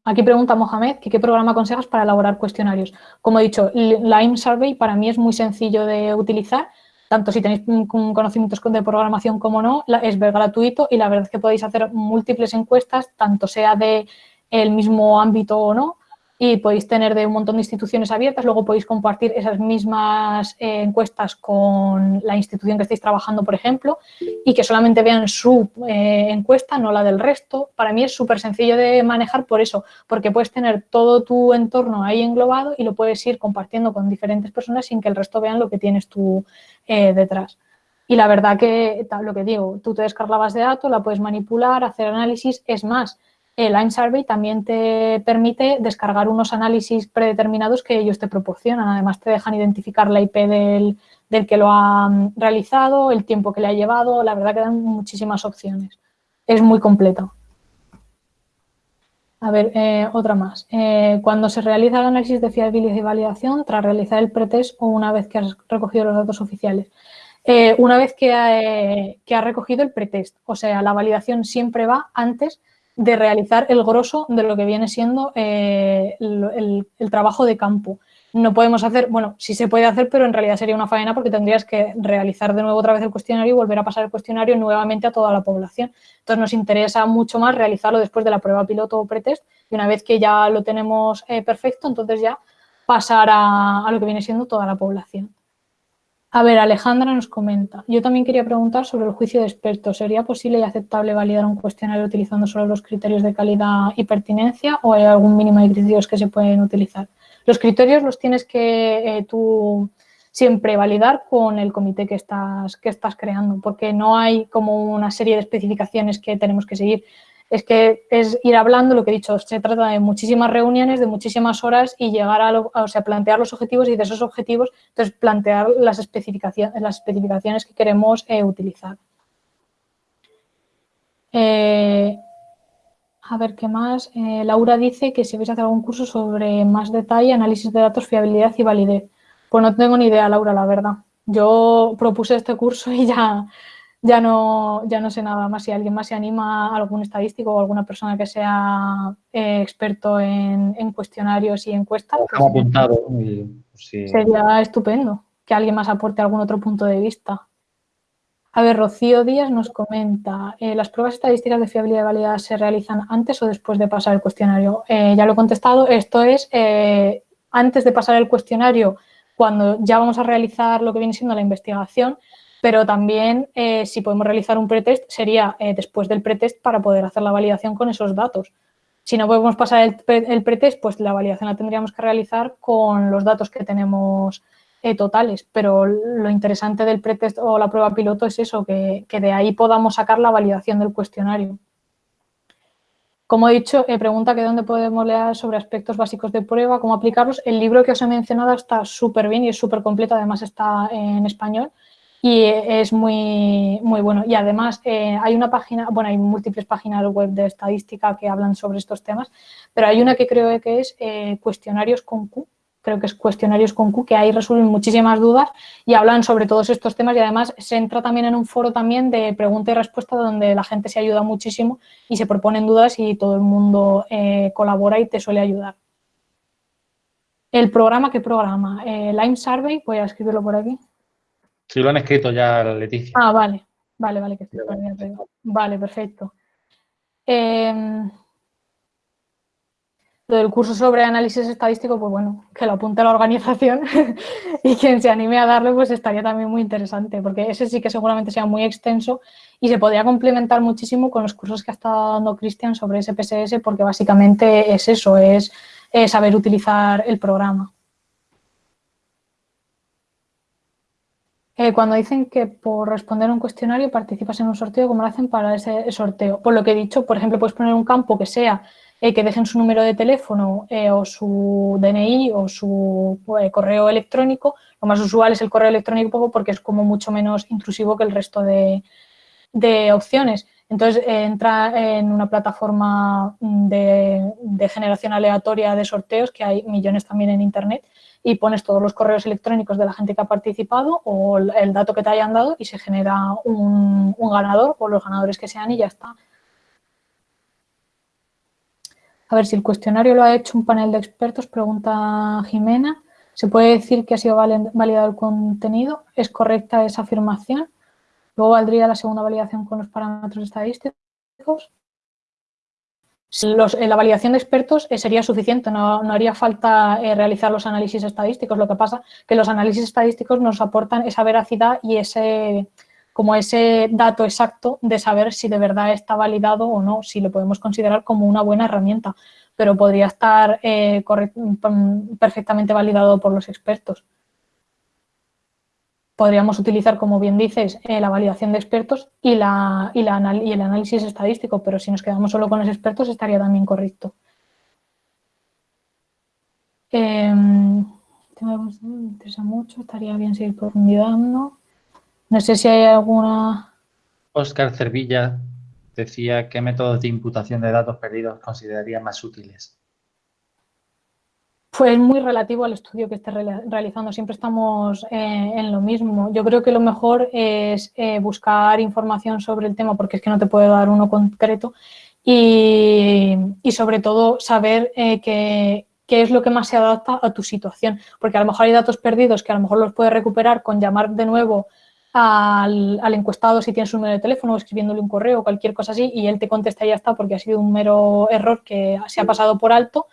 Aquí pregunta Mohamed que qué programa aconsejas para elaborar cuestionarios. Como he dicho, Lime Survey para mí es muy sencillo de utilizar, tanto si tenéis conocimientos de programación como no, es gratuito y la verdad es que podéis hacer múltiples encuestas, tanto sea de el mismo ámbito o no, y podéis tener de un montón de instituciones abiertas, luego podéis compartir esas mismas eh, encuestas con la institución que estáis trabajando, por ejemplo, y que solamente vean su eh, encuesta, no la del resto. Para mí es súper sencillo de manejar por eso, porque puedes tener todo tu entorno ahí englobado y lo puedes ir compartiendo con diferentes personas sin que el resto vean lo que tienes tú eh, detrás. Y la verdad que, lo que digo, tú te descargas de datos, la puedes manipular, hacer análisis, es más, el Line Survey también te permite descargar unos análisis predeterminados que ellos te proporcionan. Además, te dejan identificar la IP del, que lo ha realizado, el tiempo que le ha llevado. La verdad que dan muchísimas opciones. Es muy completo. A ver, eh, otra más. Eh, cuando se realiza el análisis de fiabilidad y validación, tras realizar el pretest o una vez que has recogido los datos oficiales. Eh, una vez que, que has recogido el pretest, o sea, la validación siempre va antes de realizar el grosso de lo que viene siendo eh, el, trabajo de campo. No podemos hacer, bueno, sí se puede hacer, pero en realidad sería una faena porque tendrías que realizar de nuevo otra vez el cuestionario y volver a pasar el cuestionario nuevamente a toda la población. Entonces nos interesa mucho más realizarlo después de la prueba piloto o pretest y una vez que ya lo tenemos eh, perfecto, entonces ya pasar a lo que viene siendo toda la población. A ver, Alejandra nos comenta. Yo también quería preguntar sobre el juicio de expertos. ¿Sería posible y aceptable validar un cuestionario utilizando solo los criterios de calidad y pertinencia o hay algún mínimo de criterios que se pueden utilizar? Los criterios los tienes que eh, tú siempre validar con el comité que estás, que estás creando, porque no hay como una serie de especificaciones que tenemos que seguir es que es ir hablando, lo que he dicho, se trata de muchísimas reuniones, de muchísimas horas y llegar a, o sea, plantear los objetivos y de esos objetivos, entonces plantear las especificaciones, las especificaciones que queremos eh, utilizar. Eh, a ver, ¿qué más? Eh, Laura dice que si vais a hacer algún curso sobre más detalle, análisis de datos, fiabilidad y validez. Pues no tengo ni idea, Laura, la verdad. Yo propuse este curso y ya ya no, ya no sé nada más. Si alguien más se anima, algún estadístico o alguna persona que sea eh, experto en, cuestionarios y encuestas, pues, apuntado. sería estupendo que alguien más aporte algún otro punto de vista. A ver, Rocío Díaz nos comenta, eh, ¿las pruebas estadísticas de fiabilidad y validad se realizan antes o después de pasar el cuestionario? Eh, ya lo he contestado, esto es antes de pasar el cuestionario, cuando ya vamos a realizar lo que viene siendo la investigación, pero también eh, si podemos realizar un pretest sería eh, después del pretest para poder hacer la validación con esos datos. Si no podemos pasar el, el, pretest, pues la validación la tendríamos que realizar con los datos que tenemos eh, totales, pero lo interesante del pretest o la prueba piloto es eso, que, de ahí podamos sacar la validación del cuestionario. Como he dicho, pregunta que dónde podemos leer sobre aspectos básicos de prueba, cómo aplicarlos. El libro que os he mencionado está súper bien y es súper completo, además está en español y es muy, muy bueno. Y además eh, hay una página, bueno, hay múltiples páginas web de estadística que hablan sobre estos temas, pero hay una que creo que es eh, cuestionarios con Q, creo que es cuestionarios con Q, que ahí resuelven muchísimas dudas y hablan sobre todos estos temas y además se entra también en un foro también de pregunta y respuesta donde la gente se ayuda muchísimo y se proponen dudas y todo el mundo eh, colabora y te suele ayudar. El programa, ¿qué programa? Eh, Lime Survey, voy a escribirlo por aquí. Sí, lo han escrito ya, Leticia. Ah, vale, vale, vale, que estoy Vale, perfecto. Eh, del curso sobre análisis estadístico, pues bueno, que lo apunte la organización [laughs] y quien se anime a darle, pues estaría también muy interesante, porque ese sí que seguramente sea muy extenso y se podría complementar muchísimo con los cursos que ha estado dando Cristian sobre SPSS, porque básicamente es eso, es, saber utilizar el programa. Eh, cuando dicen que por responder un cuestionario participas en un sorteo, ¿cómo lo hacen para ese sorteo? Por lo que he dicho, por ejemplo, puedes poner un campo que sea eh, que dejen su número de teléfono eh, o su DNI o su correo electrónico. Lo más usual es el correo electrónico porque es como mucho menos intrusivo que el resto de, opciones. Entonces, entra en una plataforma de, generación aleatoria de sorteos, que hay millones también en Internet, y pones todos los correos electrónicos de la gente que ha participado o el dato que te hayan dado y se genera un, ganador o los ganadores que sean y ya está. A ver, si el cuestionario lo ha hecho un panel de expertos, pregunta Jimena, ¿se puede decir que ha sido validado el contenido? ¿Es correcta esa afirmación? Luego valdría la segunda validación con los parámetros estadísticos. Eh, la validación de expertos eh, sería suficiente, no, haría falta eh, realizar los análisis estadísticos. Lo que pasa es que los análisis estadísticos nos aportan esa veracidad y ese, como ese dato exacto de saber si de verdad está validado o no, si lo podemos considerar como una buena herramienta, pero podría estar eh, perfectamente validado por los expertos. Podríamos utilizar, como bien dices, eh, la validación de expertos y, la, y, y el análisis estadístico, pero si nos quedamos solo con los expertos estaría también correcto. Eh, me interesa mucho, estaría bien seguir profundizando. No sé si hay alguna... Oscar Cervilla decía qué métodos de imputación de datos perdidos consideraría más útiles. Pues muy relativo al estudio que esté realizando. Siempre estamos eh, en lo mismo. Yo creo que lo mejor es eh, buscar información sobre el tema porque es que no te puedo dar uno concreto y, sobre todo saber eh, qué es lo que más se adapta a tu situación. Porque a lo mejor hay datos perdidos que a lo mejor los puedes recuperar con llamar de nuevo al, encuestado si tienes un número de teléfono o escribiéndole un correo o cualquier cosa así y él te contesta y ya está porque ha sido un mero error que se ha pasado por alto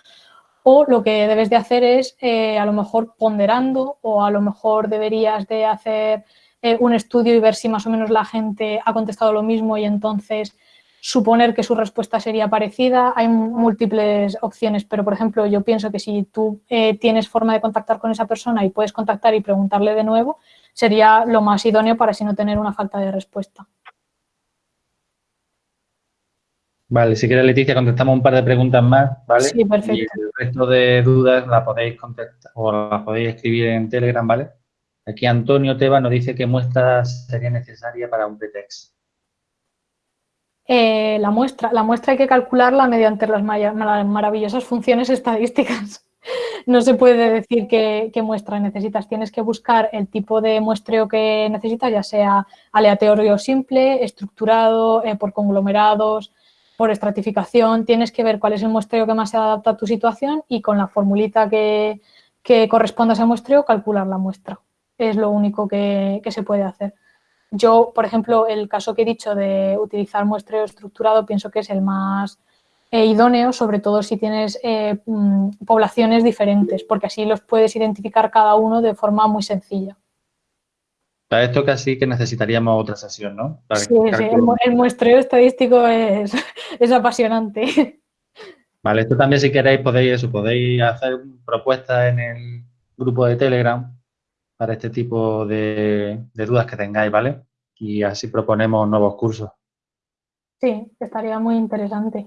o lo que debes de hacer es eh, a lo mejor ponderando o a lo mejor deberías de hacer eh, un estudio y ver si más o menos la gente ha contestado lo mismo y entonces suponer que su respuesta sería parecida. Hay múltiples opciones, pero por ejemplo yo pienso que si tú eh, tienes forma de contactar con esa persona y puedes contactar y preguntarle de nuevo, sería lo más idóneo para así no tener una falta de respuesta. Vale, si quieres Leticia contestamos un par de preguntas más, ¿vale? Sí, perfecto. Y resto de dudas la podéis contestar o las podéis escribir en Telegram, ¿vale? Aquí Antonio Teba nos dice qué muestra sería necesaria para un pretext. Eh, la, muestra, la muestra hay que calcularla mediante las maravillosas funciones estadísticas [laughs] no se puede decir qué, muestra necesitas. Tienes que buscar el tipo de muestreo que necesitas, ya sea aleatorio simple, estructurado, eh, por conglomerados, por estratificación. Tienes que ver cuál es el muestreo que más se adapta a tu situación y con la formulita que, corresponda a ese muestreo, calcular la muestra. Es lo único que se puede hacer. Yo, por ejemplo, el caso que he dicho de utilizar muestreo estructurado pienso que es el más e idóneo, sobre todo si tienes eh, mm, poblaciones diferentes, porque así los puedes identificar cada uno de forma muy sencilla. Para esto casi que necesitaríamos otra sesión, ¿no? sí, sí, el, muestreo estadístico es, [laughs] es, apasionante. Vale, esto también si queréis podéis eso, podéis hacer propuestas en el grupo de Telegram para este tipo de, de dudas que tengáis, ¿vale? Y así proponemos nuevos cursos. Sí, estaría muy interesante.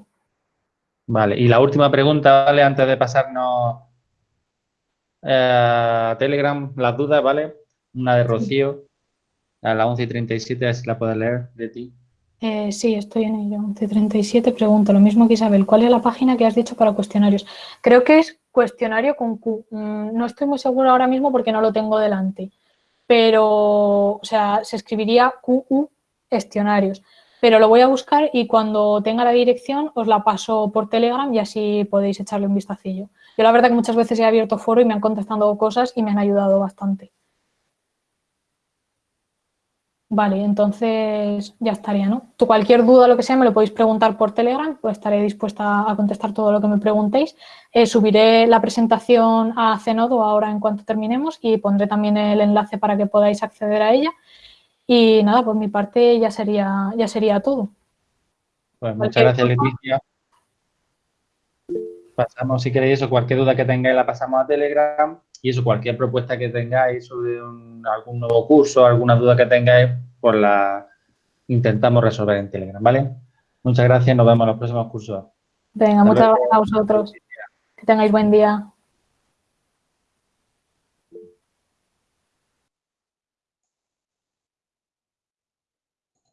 Vale, y la última pregunta, ¿vale? Antes de pasarnos eh, a Telegram, las dudas, ¿vale? Una de Rocío, a la 11 y 37, si la puedes leer de ti. Eh, sí, estoy en ello. 1137, pregunto lo mismo que Isabel. ¿Cuál es la página que has dicho para cuestionarios? Creo que es cuestionario con Q. Mm, no estoy muy segura ahora mismo porque no lo tengo delante. Pero, o sea, se escribiría QU cuestionarios pero lo voy a buscar y cuando tenga la dirección os la paso por Telegram y así podéis echarle un vistacillo. Yo la verdad que muchas veces he abierto foro y me han contestado cosas y me han ayudado bastante. Vale, entonces ya estaría, ¿no? Tú cualquier duda, lo que sea, me lo podéis preguntar por Telegram, pues estaré dispuesta a contestar todo lo que me preguntéis. Eh, subiré la presentación a Cenodo ahora en cuanto terminemos y pondré también el enlace para que podáis acceder a ella. Y nada, por mi parte ya sería, ya sería todo. Pues muchas gracias, Leticia. Pasamos, si queréis, eso, cualquier duda que tengáis la pasamos a Telegram y eso, cualquier propuesta que tengáis sobre algún nuevo curso, alguna duda que tengáis, pues la intentamos resolver en Telegram, ¿vale? Muchas gracias, nos vemos en los próximos cursos. Venga, muchas gracias a vosotros. Que tengáis buen día.